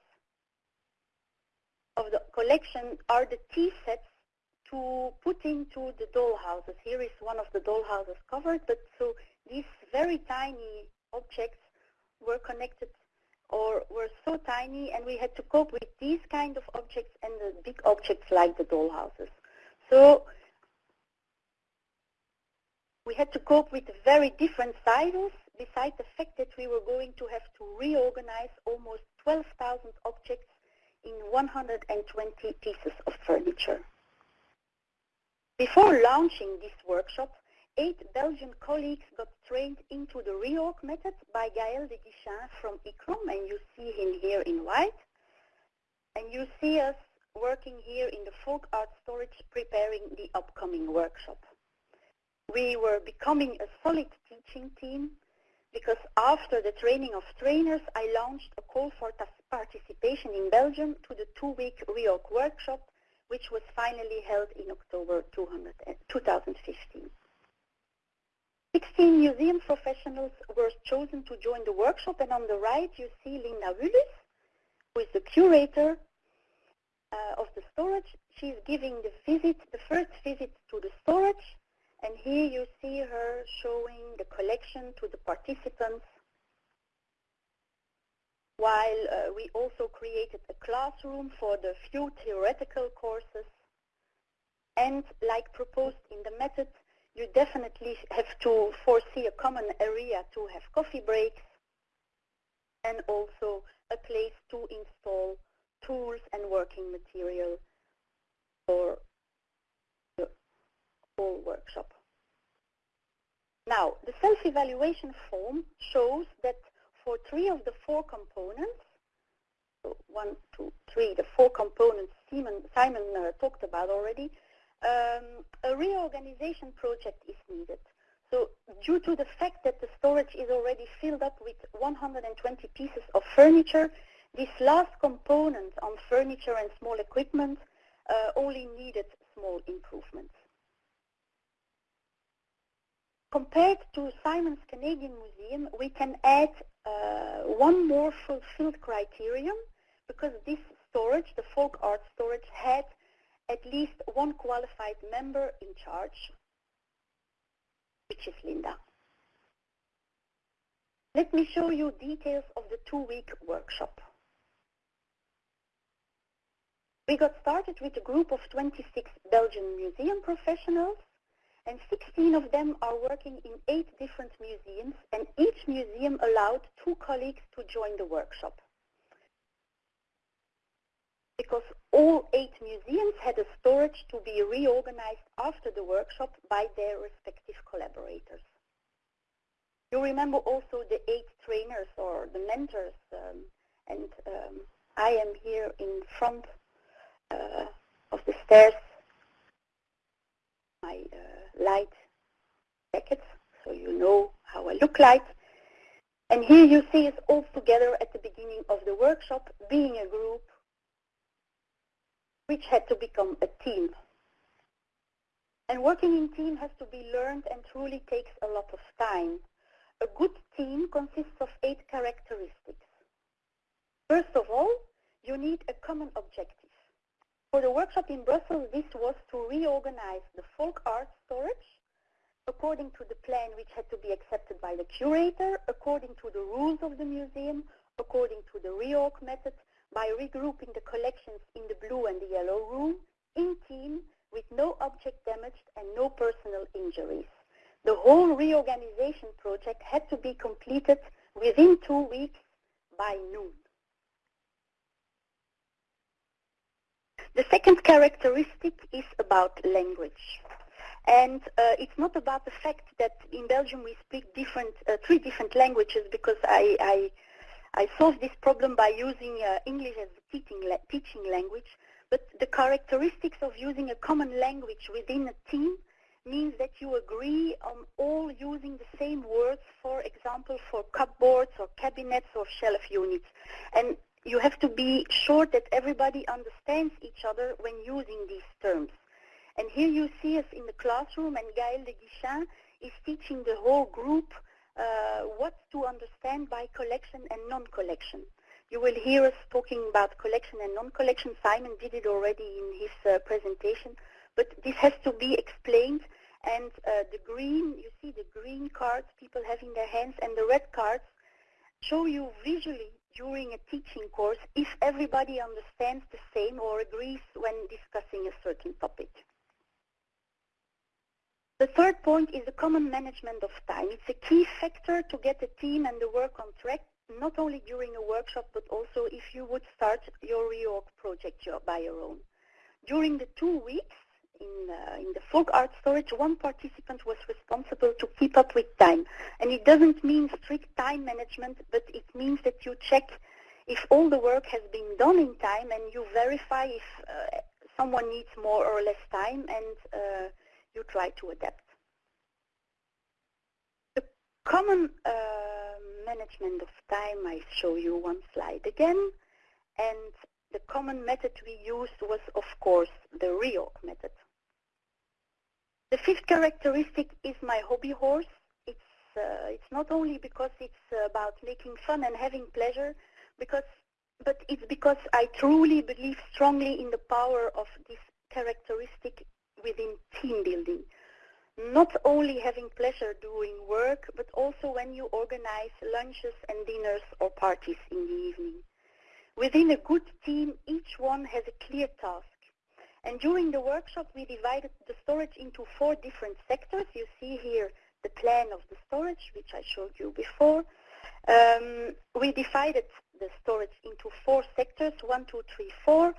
of the collection are the tea sets to put into the dollhouses. Here is one of the dollhouses covered, but so these very tiny objects were connected or were so tiny and we had to cope with these kind of objects and the big objects like the dollhouses. So we had to cope with very different sizes, besides the fact that we were going to have to reorganize almost 12,000 objects in 120 pieces of furniture. Before launching this workshop, eight Belgian colleagues got trained into the reorg method by Gaël de Guichen from ICCROM, and you see him here in white. And you see us working here in the folk art storage preparing the upcoming workshop. We were becoming a solid teaching team because after the training of trainers, I launched a call for participation in Belgium to the two-week reorg workshop, which was finally held in October 2015. 16 museum professionals were chosen to join the workshop, and on the right you see Linda Willis, who is the curator uh, of the storage. She's giving the visit, the first visit to the storage, and here you see her showing the collection to the participants while uh, we also created a classroom for the few theoretical courses. And like proposed in the method, you definitely have to foresee a common area to have coffee breaks and also a place to install tools and working material for whole workshop. Now, the self-evaluation form shows that for three of the four components, so one, two, three, the four components Simon, Simon uh, talked about already, um, a reorganization project is needed. So due to the fact that the storage is already filled up with 120 pieces of furniture, this last component on furniture and small equipment uh, only needed small improvements. Compared to Simon's Canadian Museum, we can add uh, one more fulfilled criterion because this storage, the folk art storage, had at least one qualified member in charge, which is Linda. Let me show you details of the two-week workshop. We got started with a group of 26 Belgian museum professionals and 16 of them are working in eight different museums, and each museum allowed two colleagues to join the workshop. Because all eight museums had a storage to be reorganized after the workshop by their respective collaborators. You remember also the eight trainers or the mentors, um, and um, I am here in front uh, of the stairs my uh, light jacket, so you know how I look like. And here you see us all together at the beginning of the workshop, being a group, which had to become a team. And working in team has to be learned and truly takes a lot of time. A good team consists of eight characteristics. First of all, you need a common objective. For the workshop in Brussels, this was to reorganize the folk art storage according to the plan which had to be accepted by the curator, according to the rules of the museum, according to the reorg method, by regrouping the collections in the blue and the yellow room, in team, with no object damaged and no personal injuries. The whole reorganization project had to be completed within two weeks by noon. The second characteristic is about language. And uh, it's not about the fact that in Belgium we speak different, uh, three different languages because I, I, I solved this problem by using uh, English as a teaching, la teaching language. But the characteristics of using a common language within a team means that you agree on all using the same words, for example, for cupboards or cabinets or shelf units. And you have to be sure that everybody understands each other when using these terms. And here you see us in the classroom and Gaël de Guichen is teaching the whole group uh, what to understand by collection and non-collection. You will hear us talking about collection and non-collection. Simon did it already in his uh, presentation, but this has to be explained. And uh, the green, you see the green cards people have in their hands, and the red cards show you visually during a teaching course if everybody understands the same or agrees when discussing a certain topic. The third point is the common management of time. It's a key factor to get the team and the work on track, not only during a workshop, but also if you would start your reorg project by your own. During the two weeks, in, uh, in the folk art storage, one participant was responsible to keep up with time. And it doesn't mean strict time management, but it means that you check if all the work has been done in time and you verify if uh, someone needs more or less time and uh, you try to adapt. The common uh, management of time, I show you one slide again. And the common method we used was, of course, the reorg method. The fifth characteristic is my hobby horse. It's, uh, it's not only because it's about making fun and having pleasure, because, but it's because I truly believe strongly in the power of this characteristic within team building. Not only having pleasure doing work, but also when you organize lunches and dinners or parties in the evening. Within a good team, each one has a clear task. And during the workshop, we divided the storage into four different sectors. You see here the plan of the storage, which I showed you before. Um, we divided the storage into four sectors, one, two, three, four,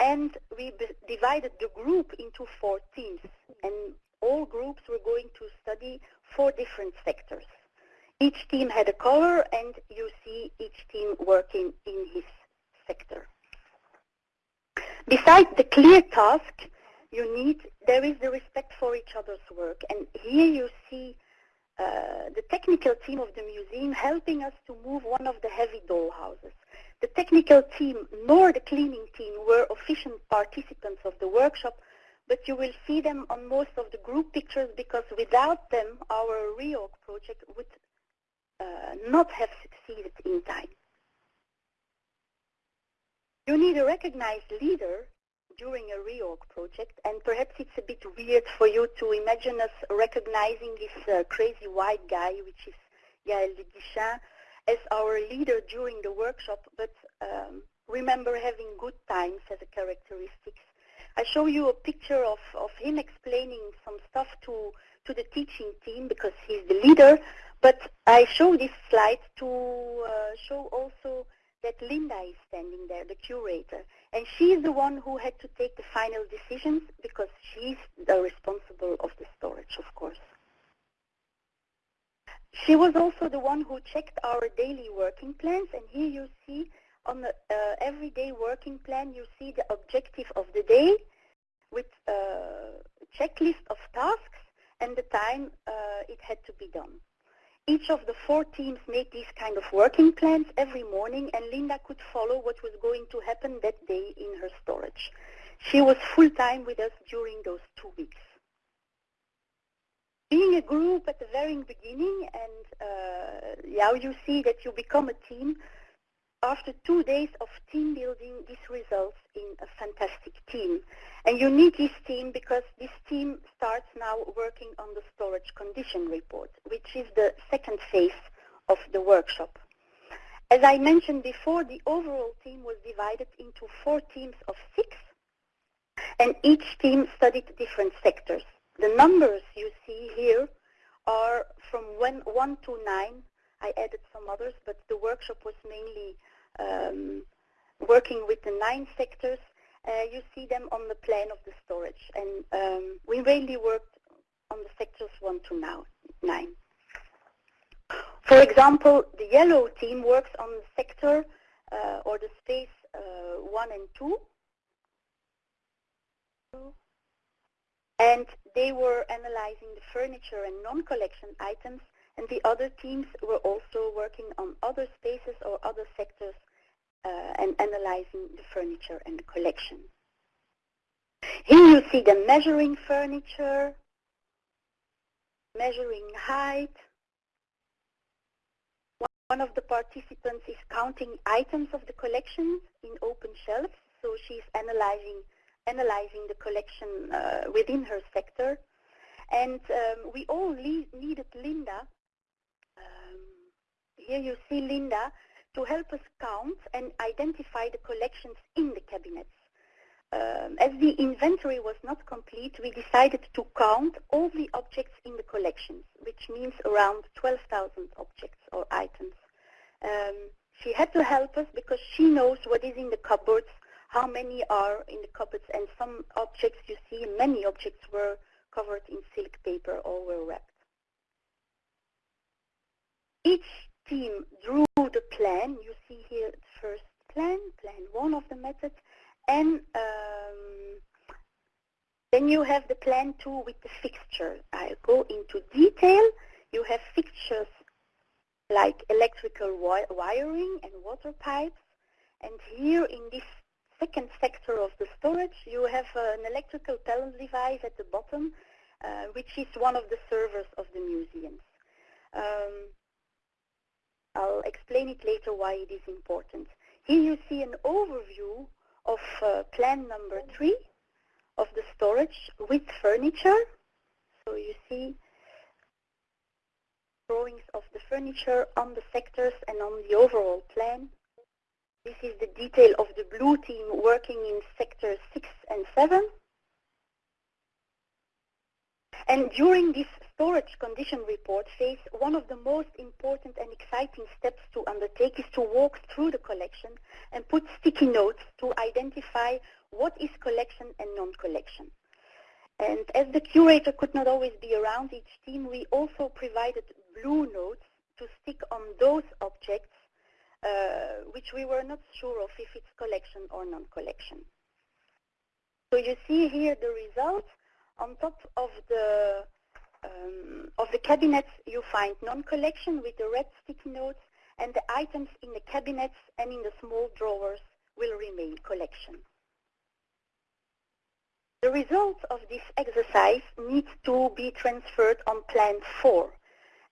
and we divided the group into four teams. And all groups were going to study four different sectors. Each team had a color, and you see each team working in his sector. Besides the clear task, you need, there is the respect for each other's work. And here you see uh, the technical team of the museum helping us to move one of the heavy doll houses. The technical team nor the cleaning team were efficient participants of the workshop, but you will see them on most of the group pictures because without them our reorg project would uh, not have succeeded in time. You need a recognized leader during a reorg project, and perhaps it's a bit weird for you to imagine us recognizing this uh, crazy white guy, which is Gaël Guichen, as our leader during the workshop, but um, remember having good times as a characteristic. I show you a picture of, of him explaining some stuff to, to the teaching team because he's the leader, but I show this slide to uh, show also that Linda is standing there, the curator. And she's the one who had to take the final decisions because she's the responsible of the storage, of course. She was also the one who checked our daily working plans. And here you see on the uh, everyday working plan, you see the objective of the day with a checklist of tasks and the time uh, it had to be done. Each of the four teams made these kind of working plans every morning and Linda could follow what was going to happen that day in her storage. She was full-time with us during those two weeks. Being a group at the very beginning and uh, you see that you become a team, after two days of team building, this results in a fantastic team. And you need this team because this team starts now working on the storage condition report, which is the second phase of the workshop. As I mentioned before, the overall team was divided into four teams of six, and each team studied different sectors. The numbers you see here are from one, one to nine. I added some others, but the workshop was mainly um, working with the nine sectors, uh, you see them on the plan of the storage. And um, we mainly worked on the sectors 1 to now, 9. For example, the yellow team works on the sector uh, or the space uh, 1 and 2. And they were analyzing the furniture and non-collection items and the other teams were also working on other spaces or other sectors uh, and analyzing the furniture and the collection. Here you see the measuring furniture, measuring height. One of the participants is counting items of the collection in open shelves, so she's analyzing analyzing the collection uh, within her sector. And um, we all needed Linda here you see Linda to help us count and identify the collections in the cabinets. Um, as the inventory was not complete, we decided to count all the objects in the collections, which means around 12,000 objects or items. Um, she had to help us because she knows what is in the cupboards, how many are in the cupboards, and some objects you see, many objects were covered in silk paper or were wrapped. Each team drew the plan. You see here the first plan, plan one of the methods, and um, then you have the plan two with the fixture. I'll go into detail. You have fixtures like electrical wi wiring and water pipes. And here in this second sector of the storage, you have an electrical panel device at the bottom, uh, which is one of the servers of the museums. Um, I'll explain it later why it is important. Here you see an overview of uh, plan number three of the storage with furniture. So you see drawings of the furniture on the sectors and on the overall plan. This is the detail of the blue team working in sectors 6 and 7. And during this storage condition report phase, one of the most important and exciting steps to undertake is to walk through the collection and put sticky notes to identify what is collection and non-collection. And as the curator could not always be around each team, we also provided blue notes to stick on those objects uh, which we were not sure of if it's collection or non-collection. So you see here the results. On top of the um, of the cabinets, you find non-collection with the red sticky notes, and the items in the cabinets and in the small drawers will remain collection. The results of this exercise need to be transferred on Plan 4,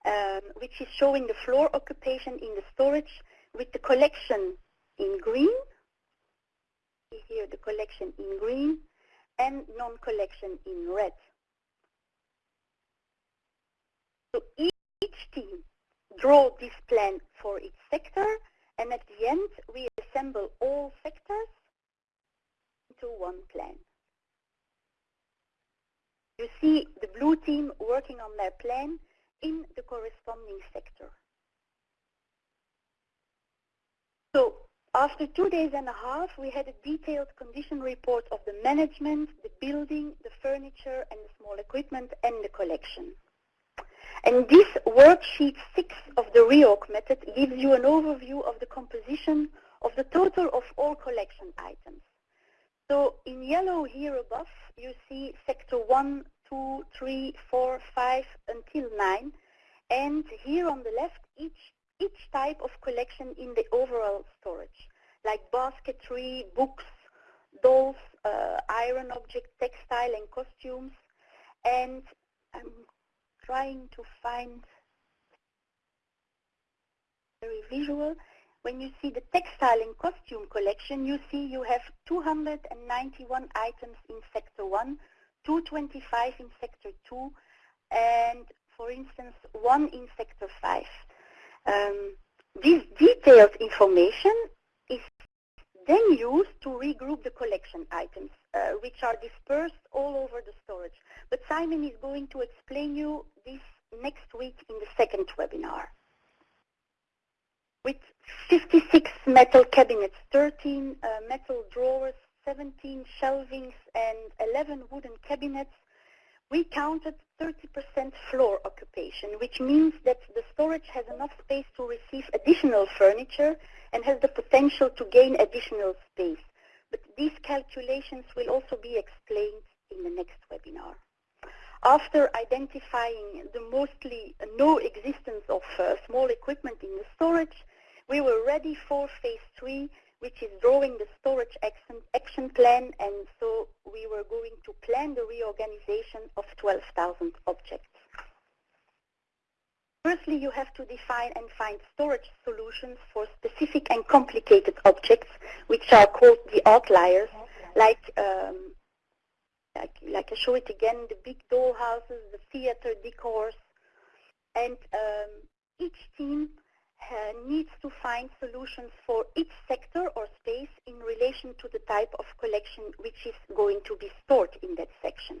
um, which is showing the floor occupation in the storage with the collection in green, here the collection in green, and non-collection in red. So each team draw this plan for its sector, and at the end we assemble all sectors into one plan. You see the blue team working on their plan in the corresponding sector. So after two days and a half, we had a detailed condition report of the management, the building, the furniture, and the small equipment, and the collection. And this worksheet 6 of the REORG method gives you an overview of the composition of the total of all collection items. So in yellow here above, you see sector 1, 2, 3, 4, 5 until 9. And here on the left, each each type of collection in the overall storage, like basketry, books, dolls, uh, iron objects, textile and costumes. And I'm trying to find very visual. When you see the textile and costume collection, you see you have 291 items in Sector 1, 225 in Sector 2, and for instance, one in Sector 5. Um, this detailed information is then used to regroup the collection items, uh, which are dispersed all over the storage. But Simon is going to explain you this next week in the second webinar. With 56 metal cabinets, 13 uh, metal drawers, 17 shelvings, and 11 wooden cabinets, we counted 30% floor occupation, which means that the storage has enough space to receive additional furniture and has the potential to gain additional space. But these calculations will also be explained in the next webinar. After identifying the mostly no existence of uh, small equipment in the storage, we were ready for phase three, which is drawing the storage action, action plan, and so we were going to plan the reorganization of 12,000 objects. Firstly, you have to define and find storage solutions for specific and complicated objects, which are called the outliers, like, um, like, like I show it again, the big dollhouses, the theater decors, and um, each team needs to find solutions for each sector or space in relation to the type of collection which is going to be stored in that section.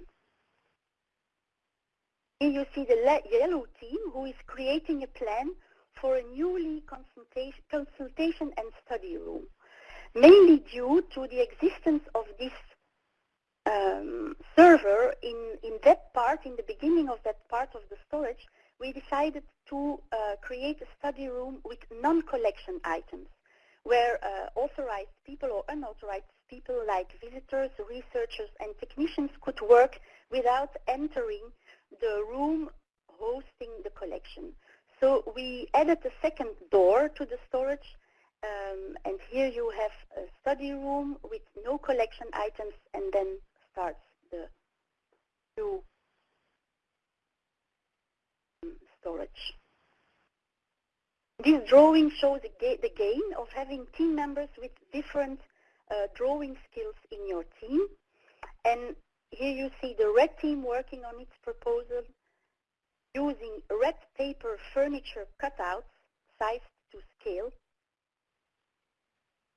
Here you see the yellow team who is creating a plan for a newly consultation, consultation and study room, mainly due to the existence of this um, server in, in that part, in the beginning of that part of the storage, we decided to uh, create a study room with non-collection items, where uh, authorized people or unauthorized people like visitors, researchers, and technicians could work without entering the room hosting the collection. So we added a second door to the storage um, and here you have a study room with no collection items and then starts the new storage. This drawing shows the gain of having team members with different uh, drawing skills in your team. And here you see the red team working on its proposal using red paper furniture cutouts sized to scale.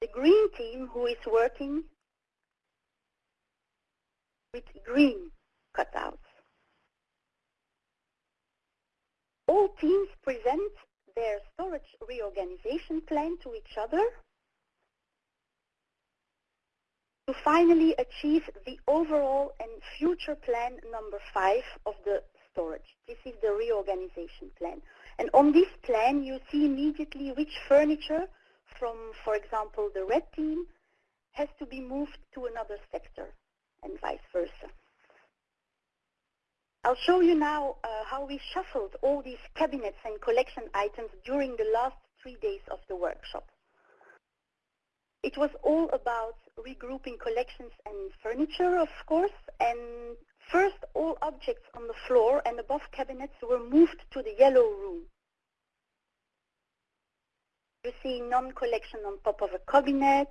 The green team who is working with green cutouts. All teams present their storage reorganization plan to each other to finally achieve the overall and future plan number five of the storage. This is the reorganization plan. And on this plan, you see immediately which furniture from, for example, the red team has to be moved to another sector and vice versa. I'll show you now uh, how we shuffled all these cabinets and collection items during the last three days of the workshop. It was all about regrouping collections and furniture, of course, and first all objects on the floor and above cabinets were moved to the yellow room. You see non-collection on top of a cabinet,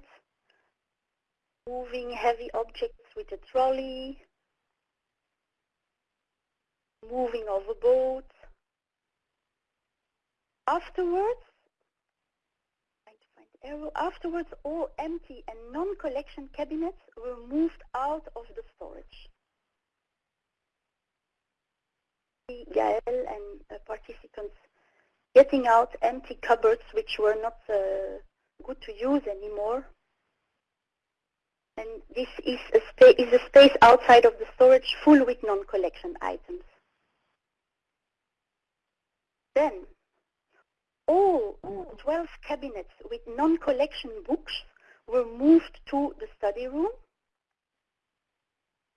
moving heavy objects with a trolley, moving of a boat. Afterwards, afterwards all empty and non-collection cabinets were moved out of the storage. Gael and uh, participants getting out empty cupboards which were not uh, good to use anymore. And this is a, is a space outside of the storage full with non-collection items. Then, all 12 cabinets with non-collection books were moved to the study room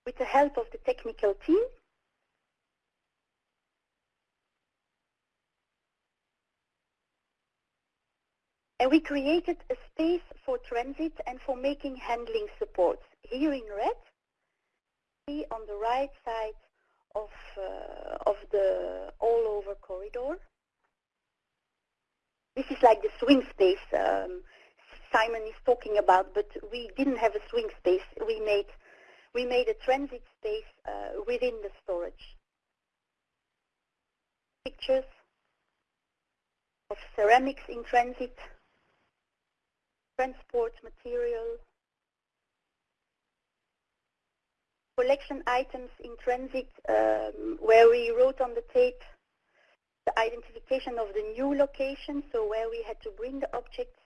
with the help of the technical team. And we created a space for transit and for making handling supports. Here in red, see on the right side of, uh, of the all-over corridor. This is like the swing space um, Simon is talking about, but we didn't have a swing space. We made, we made a transit space uh, within the storage. Pictures of ceramics in transit, transport material, collection items in transit um, where we wrote on the tape the identification of the new location, so where we had to bring the objects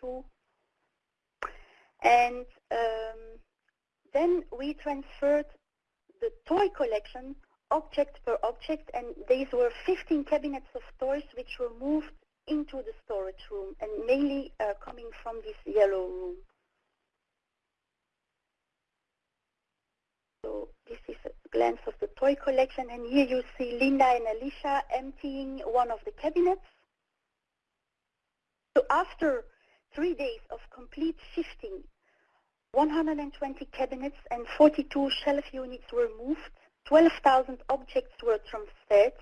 to. And um, then we transferred the toy collection object per object, and these were 15 cabinets of toys which were moved into the storage room, and mainly uh, coming from this yellow room. So this is a glance of the toy collection. And here you see Linda and Alicia emptying one of the cabinets. So after three days of complete shifting, 120 cabinets and 42 shelf units were moved. 12,000 objects were transferred.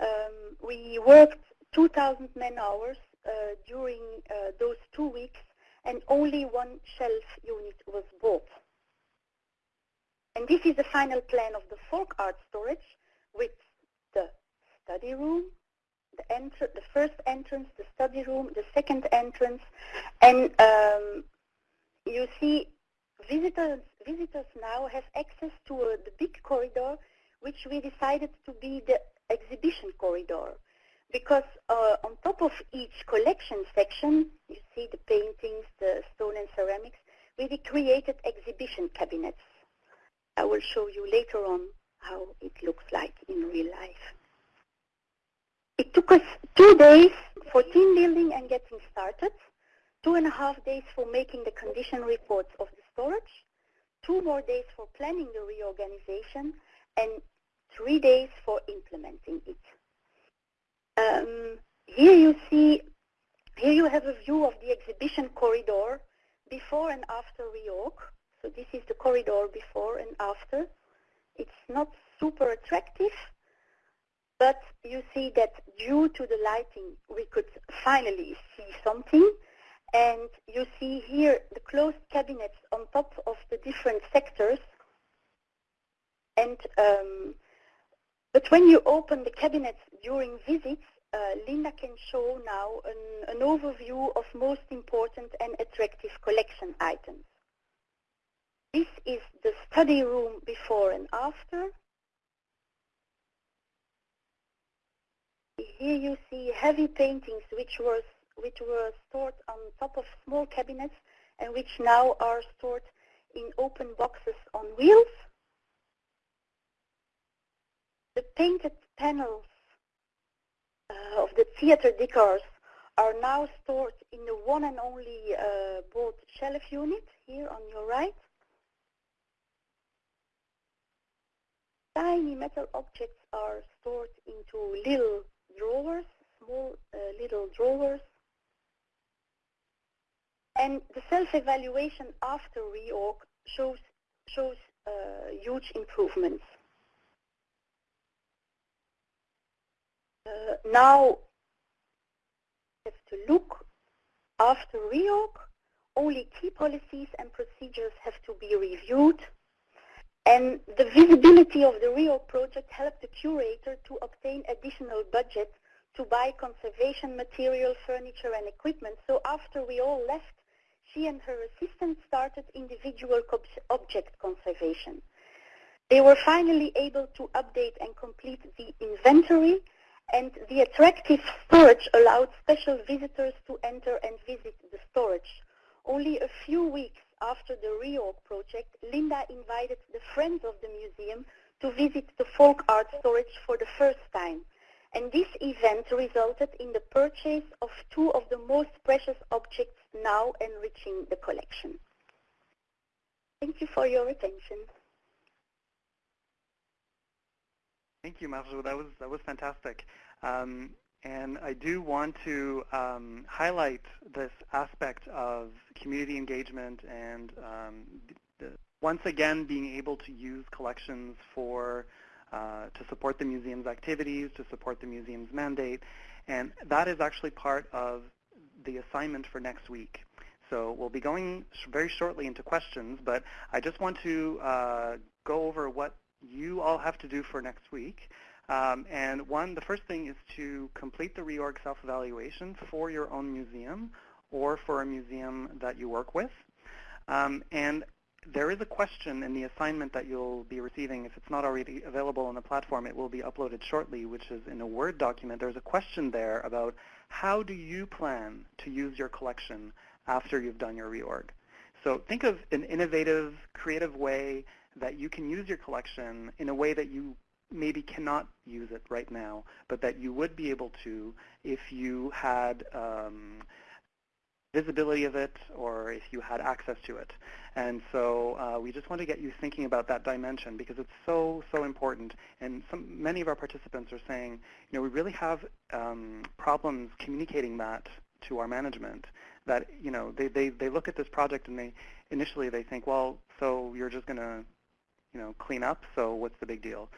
Um, we worked 2,000 man hours uh, during uh, those two weeks and only one shelf unit was bought. And this is the final plan of the folk art storage with the study room, the, the first entrance, the study room, the second entrance, and um, you see visitors, visitors now have access to uh, the big corridor which we decided to be the exhibition corridor because uh, on top of each collection section, you see the paintings, the stone and ceramics, we created exhibition cabinets. I will show you later on how it looks like in real life. It took us two days for team building and getting started two and a half days for making the condition reports of the storage, two more days for planning the reorganization, and three days for implementing it. Um, here you see, here you have a view of the exhibition corridor before and after reorg. So this is the corridor before and after. It's not super attractive, but you see that due to the lighting, we could finally see something. And you see here the closed cabinets on top of the different sectors. And um, but when you open the cabinets during visits, uh, Linda can show now an, an overview of most important and attractive collection items. This is the study room before and after. Here you see heavy paintings which were, which were stored on top of small cabinets and which now are stored in open boxes on wheels. The painted panels uh, of the theater decors are now stored in the one and only uh, boat shelf unit here on your right. Tiny metal objects are stored into little drawers, small uh, little drawers. And the self-evaluation after reorg shows, shows uh, huge improvements. Uh, now, have to look after reorg. Only key policies and procedures have to be reviewed. And the visibility of the reorg project helped the curator to obtain additional budget to buy conservation material, furniture, and equipment. So after we all left, she and her assistant started individual object conservation. They were finally able to update and complete the inventory, and the attractive storage allowed special visitors to enter and visit the storage. Only a few weeks after the reorg project, Linda invited the friends of the museum to visit the folk art storage for the first time. And this event resulted in the purchase of two of the most precious objects now enriching the collection. Thank you for your attention. Thank you, Marjo. That was that was fantastic. Um, and I do want to um, highlight this aspect of community engagement and um, once again being able to use collections for uh, to support the museum's activities, to support the museum's mandate. And that is actually part of the assignment for next week. So we'll be going very shortly into questions, but I just want to uh, go over what you all have to do for next week. Um, and one, the first thing is to complete the reorg self-evaluation for your own museum or for a museum that you work with. Um, and there is a question in the assignment that you'll be receiving. If it's not already available on the platform, it will be uploaded shortly, which is in a Word document. There's a question there about how do you plan to use your collection after you've done your reorg. So think of an innovative, creative way that you can use your collection in a way that you maybe cannot use it right now, but that you would be able to if you had um, visibility of it or if you had access to it. And so uh, we just want to get you thinking about that dimension because it's so, so important. And some, many of our participants are saying, you know, we really have um, problems communicating that to our management that, you know, they, they, they look at this project and they initially they think, well, so you're just going to, you know, clean up, so what's the big deal?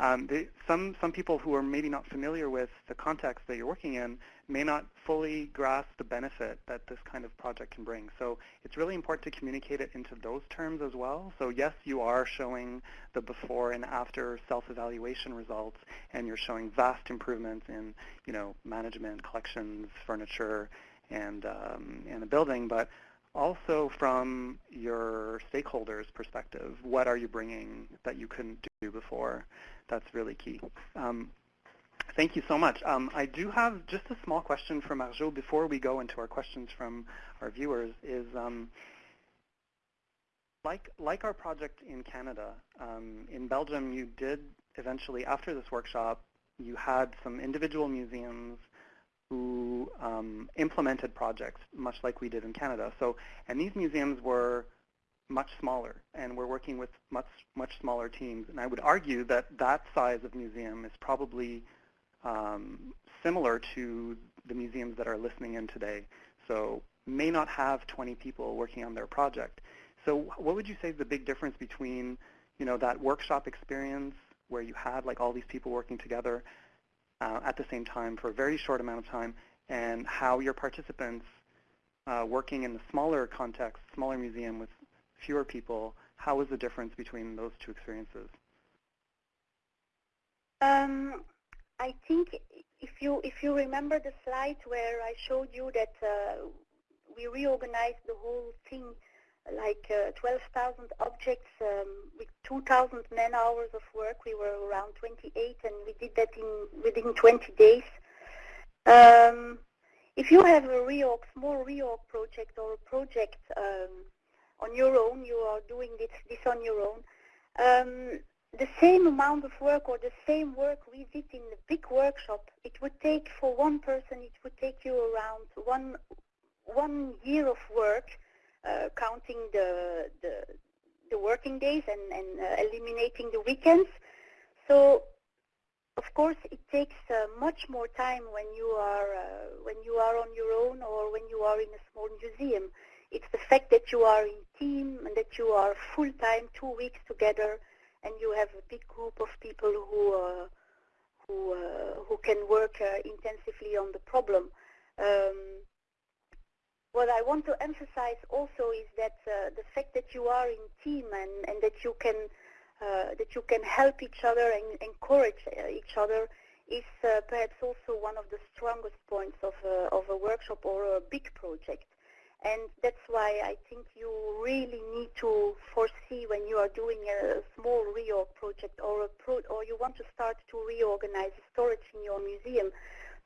Um, they, some, some people who are maybe not familiar with the context that you're working in may not fully grasp the benefit that this kind of project can bring. So it's really important to communicate it into those terms as well. So yes, you are showing the before and after self-evaluation results, and you're showing vast improvements in, you know, management, collections, furniture, and, um, and the building, but also from your stakeholders' perspective, what are you bringing that you couldn't do before? That's really key. Um, thank you so much. Um, I do have just a small question for Marjo before we go into our questions from our viewers. Is um, like like our project in Canada, um, in Belgium, you did eventually after this workshop, you had some individual museums who um, implemented projects, much like we did in Canada. So, and these museums were much smaller, and we're working with much much smaller teams. And I would argue that that size of museum is probably um, similar to the museums that are listening in today. So may not have 20 people working on their project. So what would you say is the big difference between, you know, that workshop experience where you had like all these people working together uh, at the same time for a very short amount of time, and how your participants uh, working in the smaller context, smaller museum with fewer people, how was the difference between those two experiences? Um, I think if you if you remember the slide where I showed you that uh, we reorganized the whole thing like uh, 12,000 objects um, with 2,000 man hours of work. We were around 28 and we did that in within 20 days. Um, if you have a reorg, small reorg project or a project um, on your own, you are doing this, this on your own, um, the same amount of work or the same work we did in the big workshop, it would take for one person, it would take you around one one year of work, counting the, the, the working days and, and uh, eliminating the weekends. So, of course, it takes uh, much more time when you are uh, when you are on your own or when you are in a small museum. It's the fact that you are in team and that you are full time, two weeks together, and you have a big group of people who uh, who uh, who can work intensively on the problem. Um, what I want to emphasize also is that uh, the fact that you are in team and, and that you can uh, that you can help each other and encourage uh, each other is uh, perhaps also one of the strongest points of a, of a workshop or a big project. And that's why I think you really need to foresee when you are doing a small reorg project or a pro or you want to start to reorganize storage in your museum,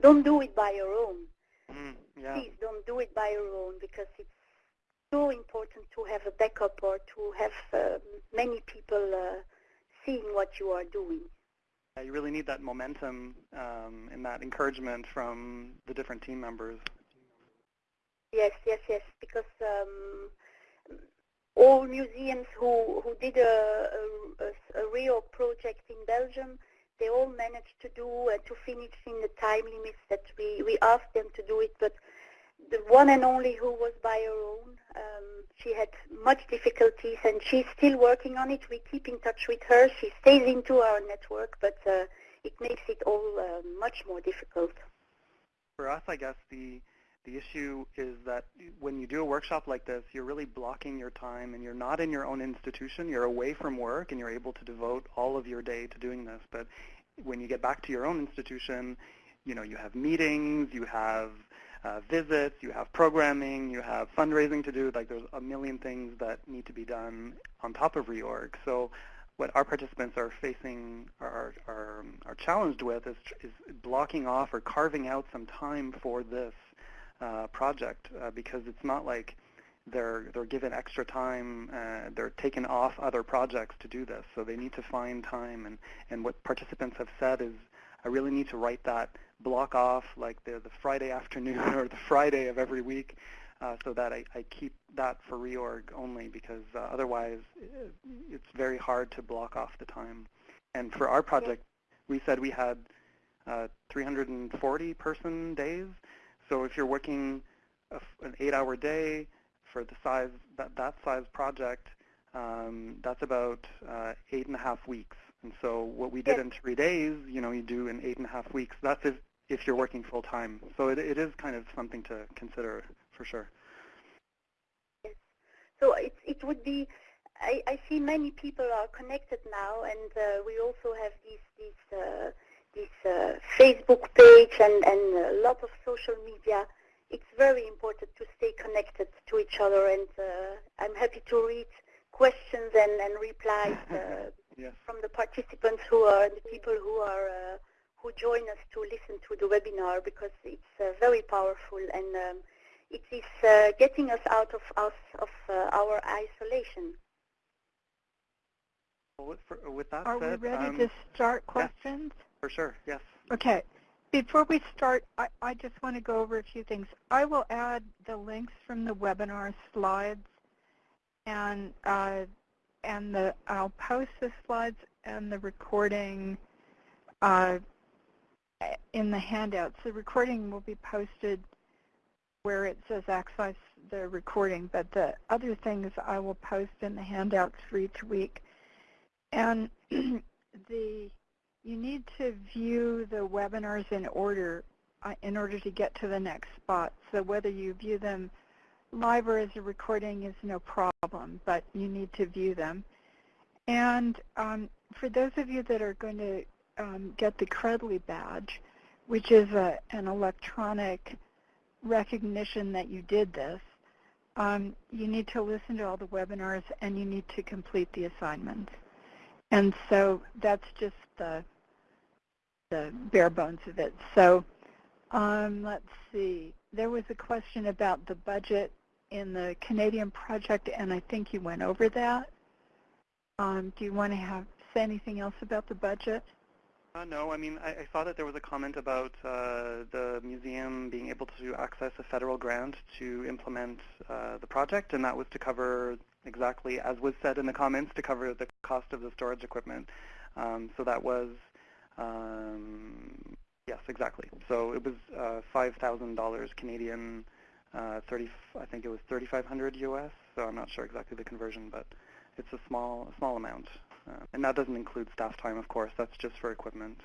don't do it by your own Mm, yeah. Please don't do it by your own because it's so important to have a backup or to have uh, many people uh, seeing what you are doing. Yeah, you really need that momentum um, and that encouragement from the different team members. Yes, yes, yes, because um, all museums who, who did a, a, a real project in Belgium they all managed to do and to finish in the time limits that we, we asked them to do it. But the one and only who was by her own, um, she had much difficulties and she's still working on it. We keep in touch with her. She stays into our network, but uh, it makes it all uh, much more difficult. For us, I guess the the issue is that when you do a workshop like this, you're really blocking your time and you're not in your own institution. You're away from work and you're able to devote all of your day to doing this. But when you get back to your own institution, you know, you have meetings, you have uh, visits, you have programming, you have fundraising to do. Like there's a million things that need to be done on top of reorg. So what our participants are facing, are, are, are challenged with is, is blocking off or carving out some time for this uh, project uh, because it's not like they're they're given extra time, uh, they're taken off other projects to do this. So they need to find time, and and what participants have said is, I really need to write that block off like the the Friday afternoon or the Friday of every week, uh, so that I, I keep that for reorg only because uh, otherwise it's very hard to block off the time. And for our project, we said we had uh, 340 person days. So if you're working a, an eight-hour day for the size that that size project, um, that's about uh, eight and a half weeks. And so what we did in three days, you know, you do in eight and a half weeks. That's if, if you're working full time. So it, it is kind of something to consider for sure. Yes. So it, it would be, I, I see many people are connected now, and uh, we also have these, these uh, this uh, Facebook page and, and a lot of social media, it's very important to stay connected to each other. And uh, I'm happy to read questions and, and replies uh, yes. from the participants who are the people who are uh, who join us to listen to the webinar because it's uh, very powerful and um, it is uh, getting us out of, us, of our isolation. Well, with, for, with that Are said, we ready um, to start questions? For sure, yes. Okay. before we start, I, I just want to go over a few things. I will add the links from the webinar slides, and uh, and the I'll post the slides and the recording uh, in the handouts. The recording will be posted where it says access the recording, but the other things I will post in the handouts for each week. And the you need to view the webinars in order uh, in order to get to the next spot. So whether you view them live or as a recording is no problem, but you need to view them. And um, for those of you that are going to um, get the Credly badge, which is a, an electronic recognition that you did this, um, you need to listen to all the webinars and you need to complete the assignments. And so that's just the the bare bones of it. So um, let's see. There was a question about the budget in the Canadian project, and I think you went over that. Um, do you want to have say anything else about the budget? Uh, no, I mean, I, I, saw that there was a comment about uh, the museum being able to access a federal grant to implement uh, the project, and that was to cover exactly, as was said in the comments, to cover the cost of the storage equipment. Um, so that was um, yes, exactly. So it was uh, $5,000 Canadian, uh, 30, I think it was 3,500 US. So I'm not sure exactly the conversion, but it's a small, a small amount. Uh, and that doesn't include staff time, of course. That's just for equipment.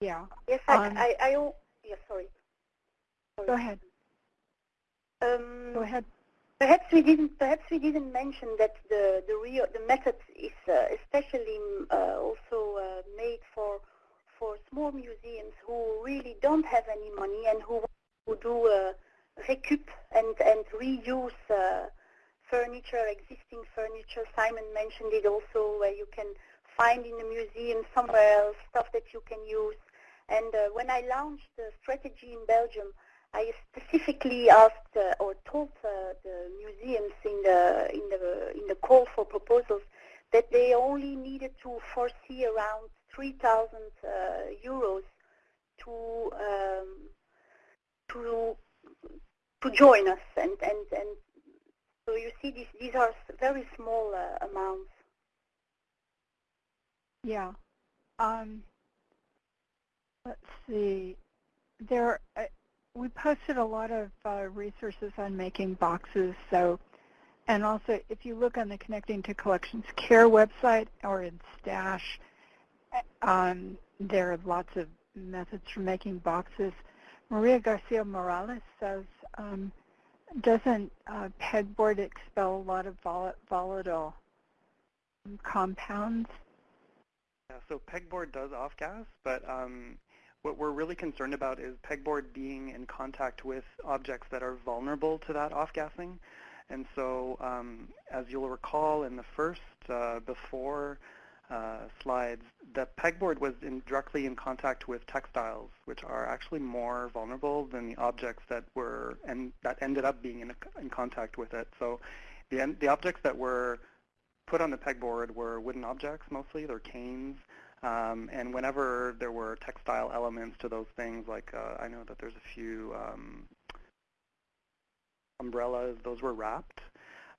Yeah. Yes, I, um, I, I, I yeah, sorry. sorry. Go ahead. Um, Go ahead. Perhaps we didn't. Perhaps we didn't mention that the the real the method is uh, especially uh, also uh, made for for small museums who really don't have any money and who who do uh, recoup and and reuse uh, furniture, existing furniture. Simon mentioned it also, where you can find in the museum somewhere else stuff that you can use. And uh, when I launched the strategy in Belgium, I specifically asked uh, or told uh, the museums in the in the in the call for proposals that they only needed to foresee around 3,000 uh, euros to um, to to join us, and and and so you see these these are very small uh, amounts. Yeah. Um, let's see. There, uh, we posted a lot of uh, resources on making boxes. So, and also if you look on the Connecting to Collections Care website or in Stash, um, there are lots of methods for making boxes. Maria Garcia Morales says, um, doesn't uh, pegboard expel a lot of vol volatile compounds? Yeah, so pegboard does off-gas, but um, what we're really concerned about is pegboard being in contact with objects that are vulnerable to that off-gassing. And so um, as you'll recall in the first uh, before uh, slides, the pegboard was in, directly in contact with textiles, which are actually more vulnerable than the objects that were and that ended up being in, in contact with it. So the, the objects that were put on the pegboard were wooden objects mostly. They're canes, um, and whenever there were textile elements to those things, like uh, I know that there's a few um, umbrellas, those were wrapped.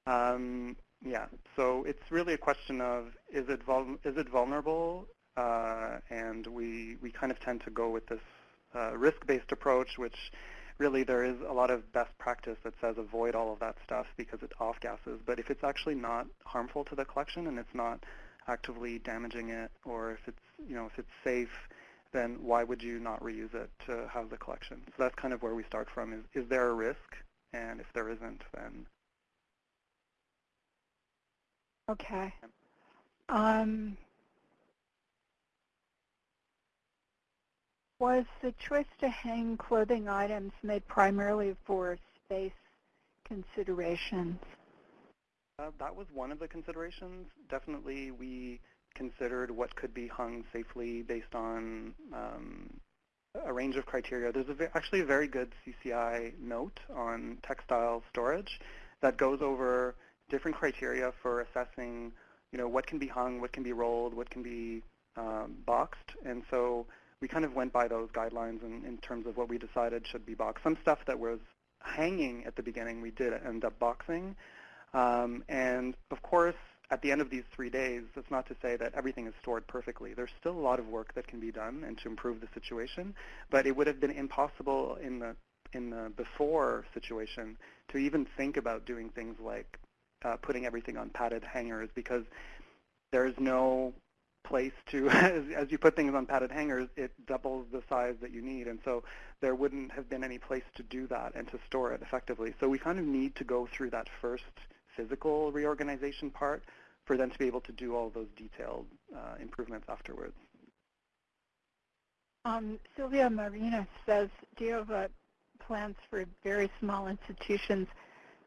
Um, yeah, so it's really a question of is it is it vulnerable, uh, and we we kind of tend to go with this uh, risk-based approach, which really there is a lot of best practice that says avoid all of that stuff because it off gases. But if it's actually not harmful to the collection and it's not actively damaging it, or if it's you know if it's safe, then why would you not reuse it to have the collection? So that's kind of where we start from. Is is there a risk? And if there isn't, then okay. Um, was the choice to hang clothing items made primarily for space considerations? Uh, that was one of the considerations. Definitely we considered what could be hung safely based on um, a range of criteria. There's a actually a very good CCI note on textile storage that goes over different criteria for assessing you know, what can be hung, what can be rolled, what can be um, boxed. And so we kind of went by those guidelines in, in terms of what we decided should be boxed. Some stuff that was hanging at the beginning, we did end up boxing. Um, and of course, at the end of these three days, that's not to say that everything is stored perfectly. There's still a lot of work that can be done and to improve the situation, but it would have been impossible in the in the before situation to even think about doing things like uh, putting everything on padded hangers because there's no place to, as, as, you put things on padded hangers, it doubles the size that you need. And so there wouldn't have been any place to do that and to store it effectively. So we kind of need to go through that first physical reorganization part for them to be able to do all those detailed uh, improvements afterwards. Um, Sylvia Marina says, do you have uh, plans for very small institutions,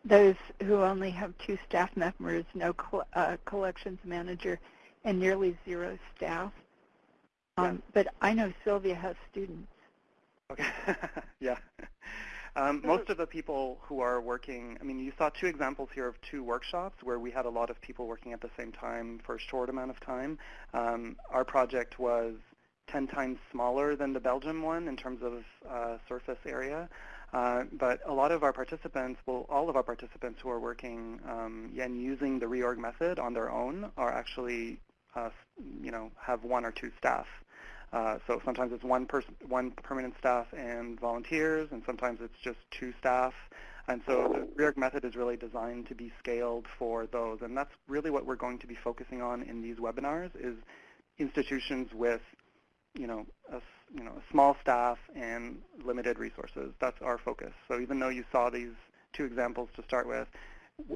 those who only have two staff members, no uh, collections manager, and nearly zero staff? Um, But I know Sylvia has students. Okay, yeah. Um, most of the people who are working, I mean, you saw two examples here of two workshops where we had a lot of people working at the same time for a short amount of time. Um, our project was 10 times smaller than the Belgium one in terms of uh, surface area. Uh, but a lot of our participants, well, all of our participants who are working um, and using the reorg method on their own are actually, uh, you know, have one or two staff. Uh, so sometimes it's one person, one permanent staff and volunteers, and sometimes it's just two staff. And so the reorg method is really designed to be scaled for those. And that's really what we're going to be focusing on in these webinars is institutions with, you know, a, you know, a small staff and limited resources. That's our focus. So even though you saw these two examples to start with,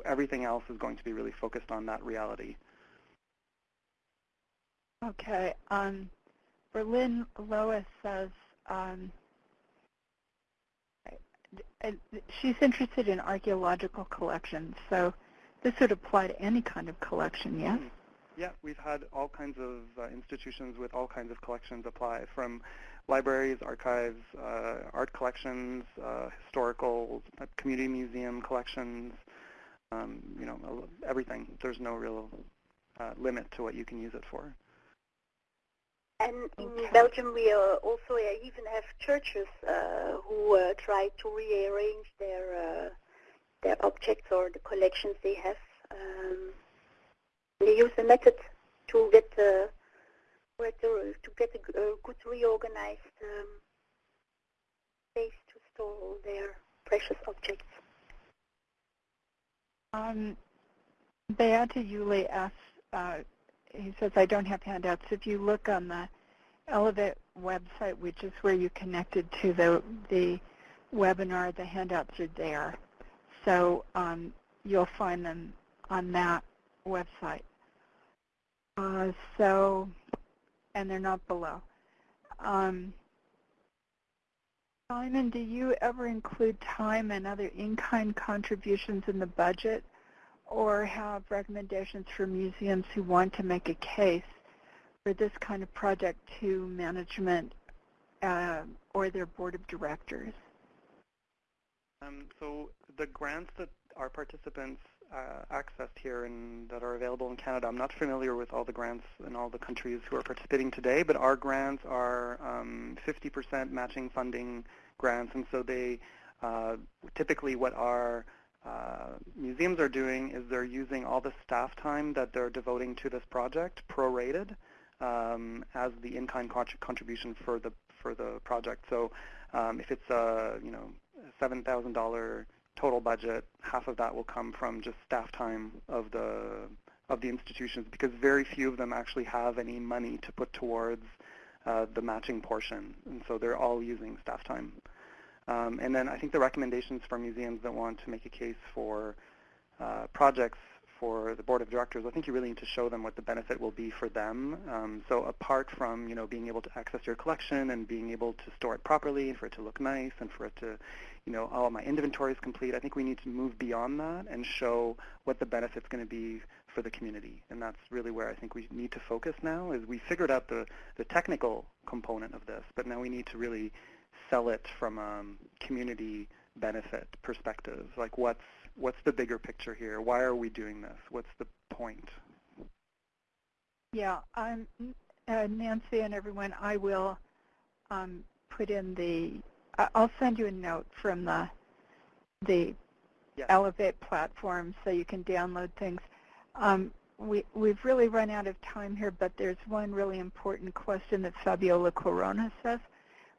everything else is going to be really focused on that reality. Okay. Um, Berlin Lois says um, she's interested in archaeological collections, so this would apply to any kind of collection, yes? Mm-hmm. Yeah, we've had all kinds of uh, institutions with all kinds of collections apply, from libraries, archives, uh, art collections, uh, historical, community museum collections, um, you know, everything. There's no real uh, limit to what you can use it for. And in okay. Belgium, we uh, also uh, even have churches uh, who uh, try to rearrange their uh, their objects or the collections they have. Um, they use a method to get uh, to, get a, good reorganized um, space to store all their precious objects. Um, Beata Yuli asks he says, I don't have handouts. If you look on the Elevate website, which is where you connected to the, the webinar, the handouts are there. So um, you'll find them on that website. Uh, so, and they're not below. Um, Simon, do you ever include time and other in-kind contributions in the budget? Or have recommendations for museums who want to make a case for this kind of project to management uh, or their board of directors? Um, so the grants that our participants uh, accessed here and that are available in Canada, I'm not familiar with all the grants in all the countries who are participating today, but our grants are 50% um, matching funding grants, and so they uh, typically what our museums are doing is they're using all the staff time that they're devoting to this project prorated um, as the in-kind contribution for the for the project. So um, if it's a you know $7,000 total budget, half of that will come from just staff time of the of the institutions because very few of them actually have any money to put towards uh, the matching portion, and so they're all using staff time. Um, and then I think the recommendations for museums that want to make a case for uh, projects for the board of directors, I think you really need to show them what the benefit will be for them. Um, so apart from you know being able to access your collection and being able to store it properly and for it to look nice and for it to, you know, oh my inventory is complete, I think we need to move beyond that and show what the benefit's going to be for the community. And that's really where I think we need to focus now is we figured out the, the technical component of this, but now we need to really sell it from a community benefit perspective. Like what's what's the bigger picture here? Why are we doing this? What's the point? Yeah, I'm uh, Nancy and everyone. I will um, put in the, I'll send you a note from the, the Yeah. Elevate platform so you can download things. Um, we, we've really run out of time here, but there's one really important question that Fabiola Corona says,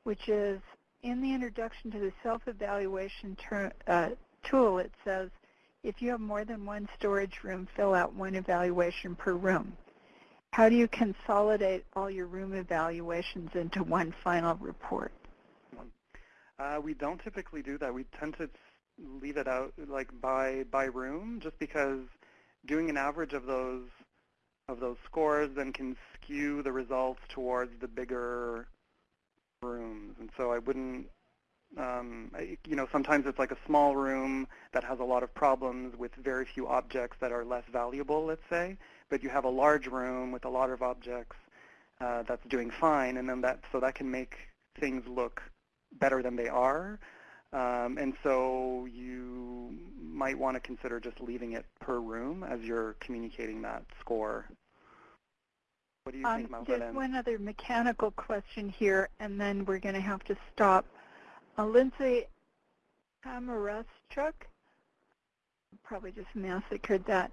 which is in the introduction to the self-evaluation uh, tool, it says, if you have more than one storage room, fill out one evaluation per room. How do you consolidate all your room evaluations into one final report? Uh, we don't typically do that. We tend to leave it out like by by room, just because doing an average of those of those scores then can skew the results towards the bigger rooms. And so I wouldn't, um, I, you know, sometimes it's like a small room that has a lot of problems with very few objects that are less valuable, let's say, but you have a large room with a lot of objects uh, that's doing fine, and then that so that can make things look better than they are. Um, and so you might want to consider just leaving it per room as you're communicating that score. What do you think, Um, there's Malvina? one other mechanical question here, and then we're going to have to stop. Uh, Lindsay Hamarachuk, probably just massacred that.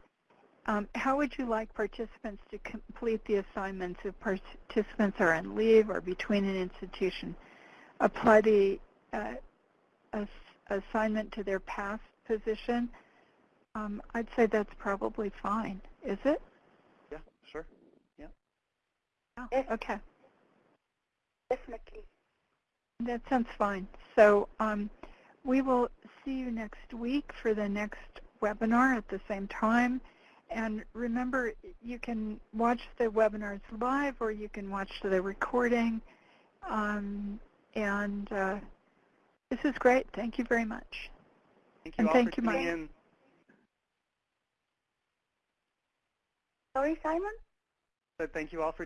Um, how would you like participants to complete the assignments if participants are on leave or between an institution? Apply the uh, ass- assignment to their past position? Um, I'd say that's probably fine. Is it? Yeah, sure. Oh, Yes. okay. Definitely. That sounds fine. So um, we will see you next week for the next webinar at the same time. And remember, you can watch the webinars live or you can watch the recording. Um, and uh, this is great. Thank you very much. Thank you And all thank for you, tuning Mike. in. Sorry, Simon? But thank you all for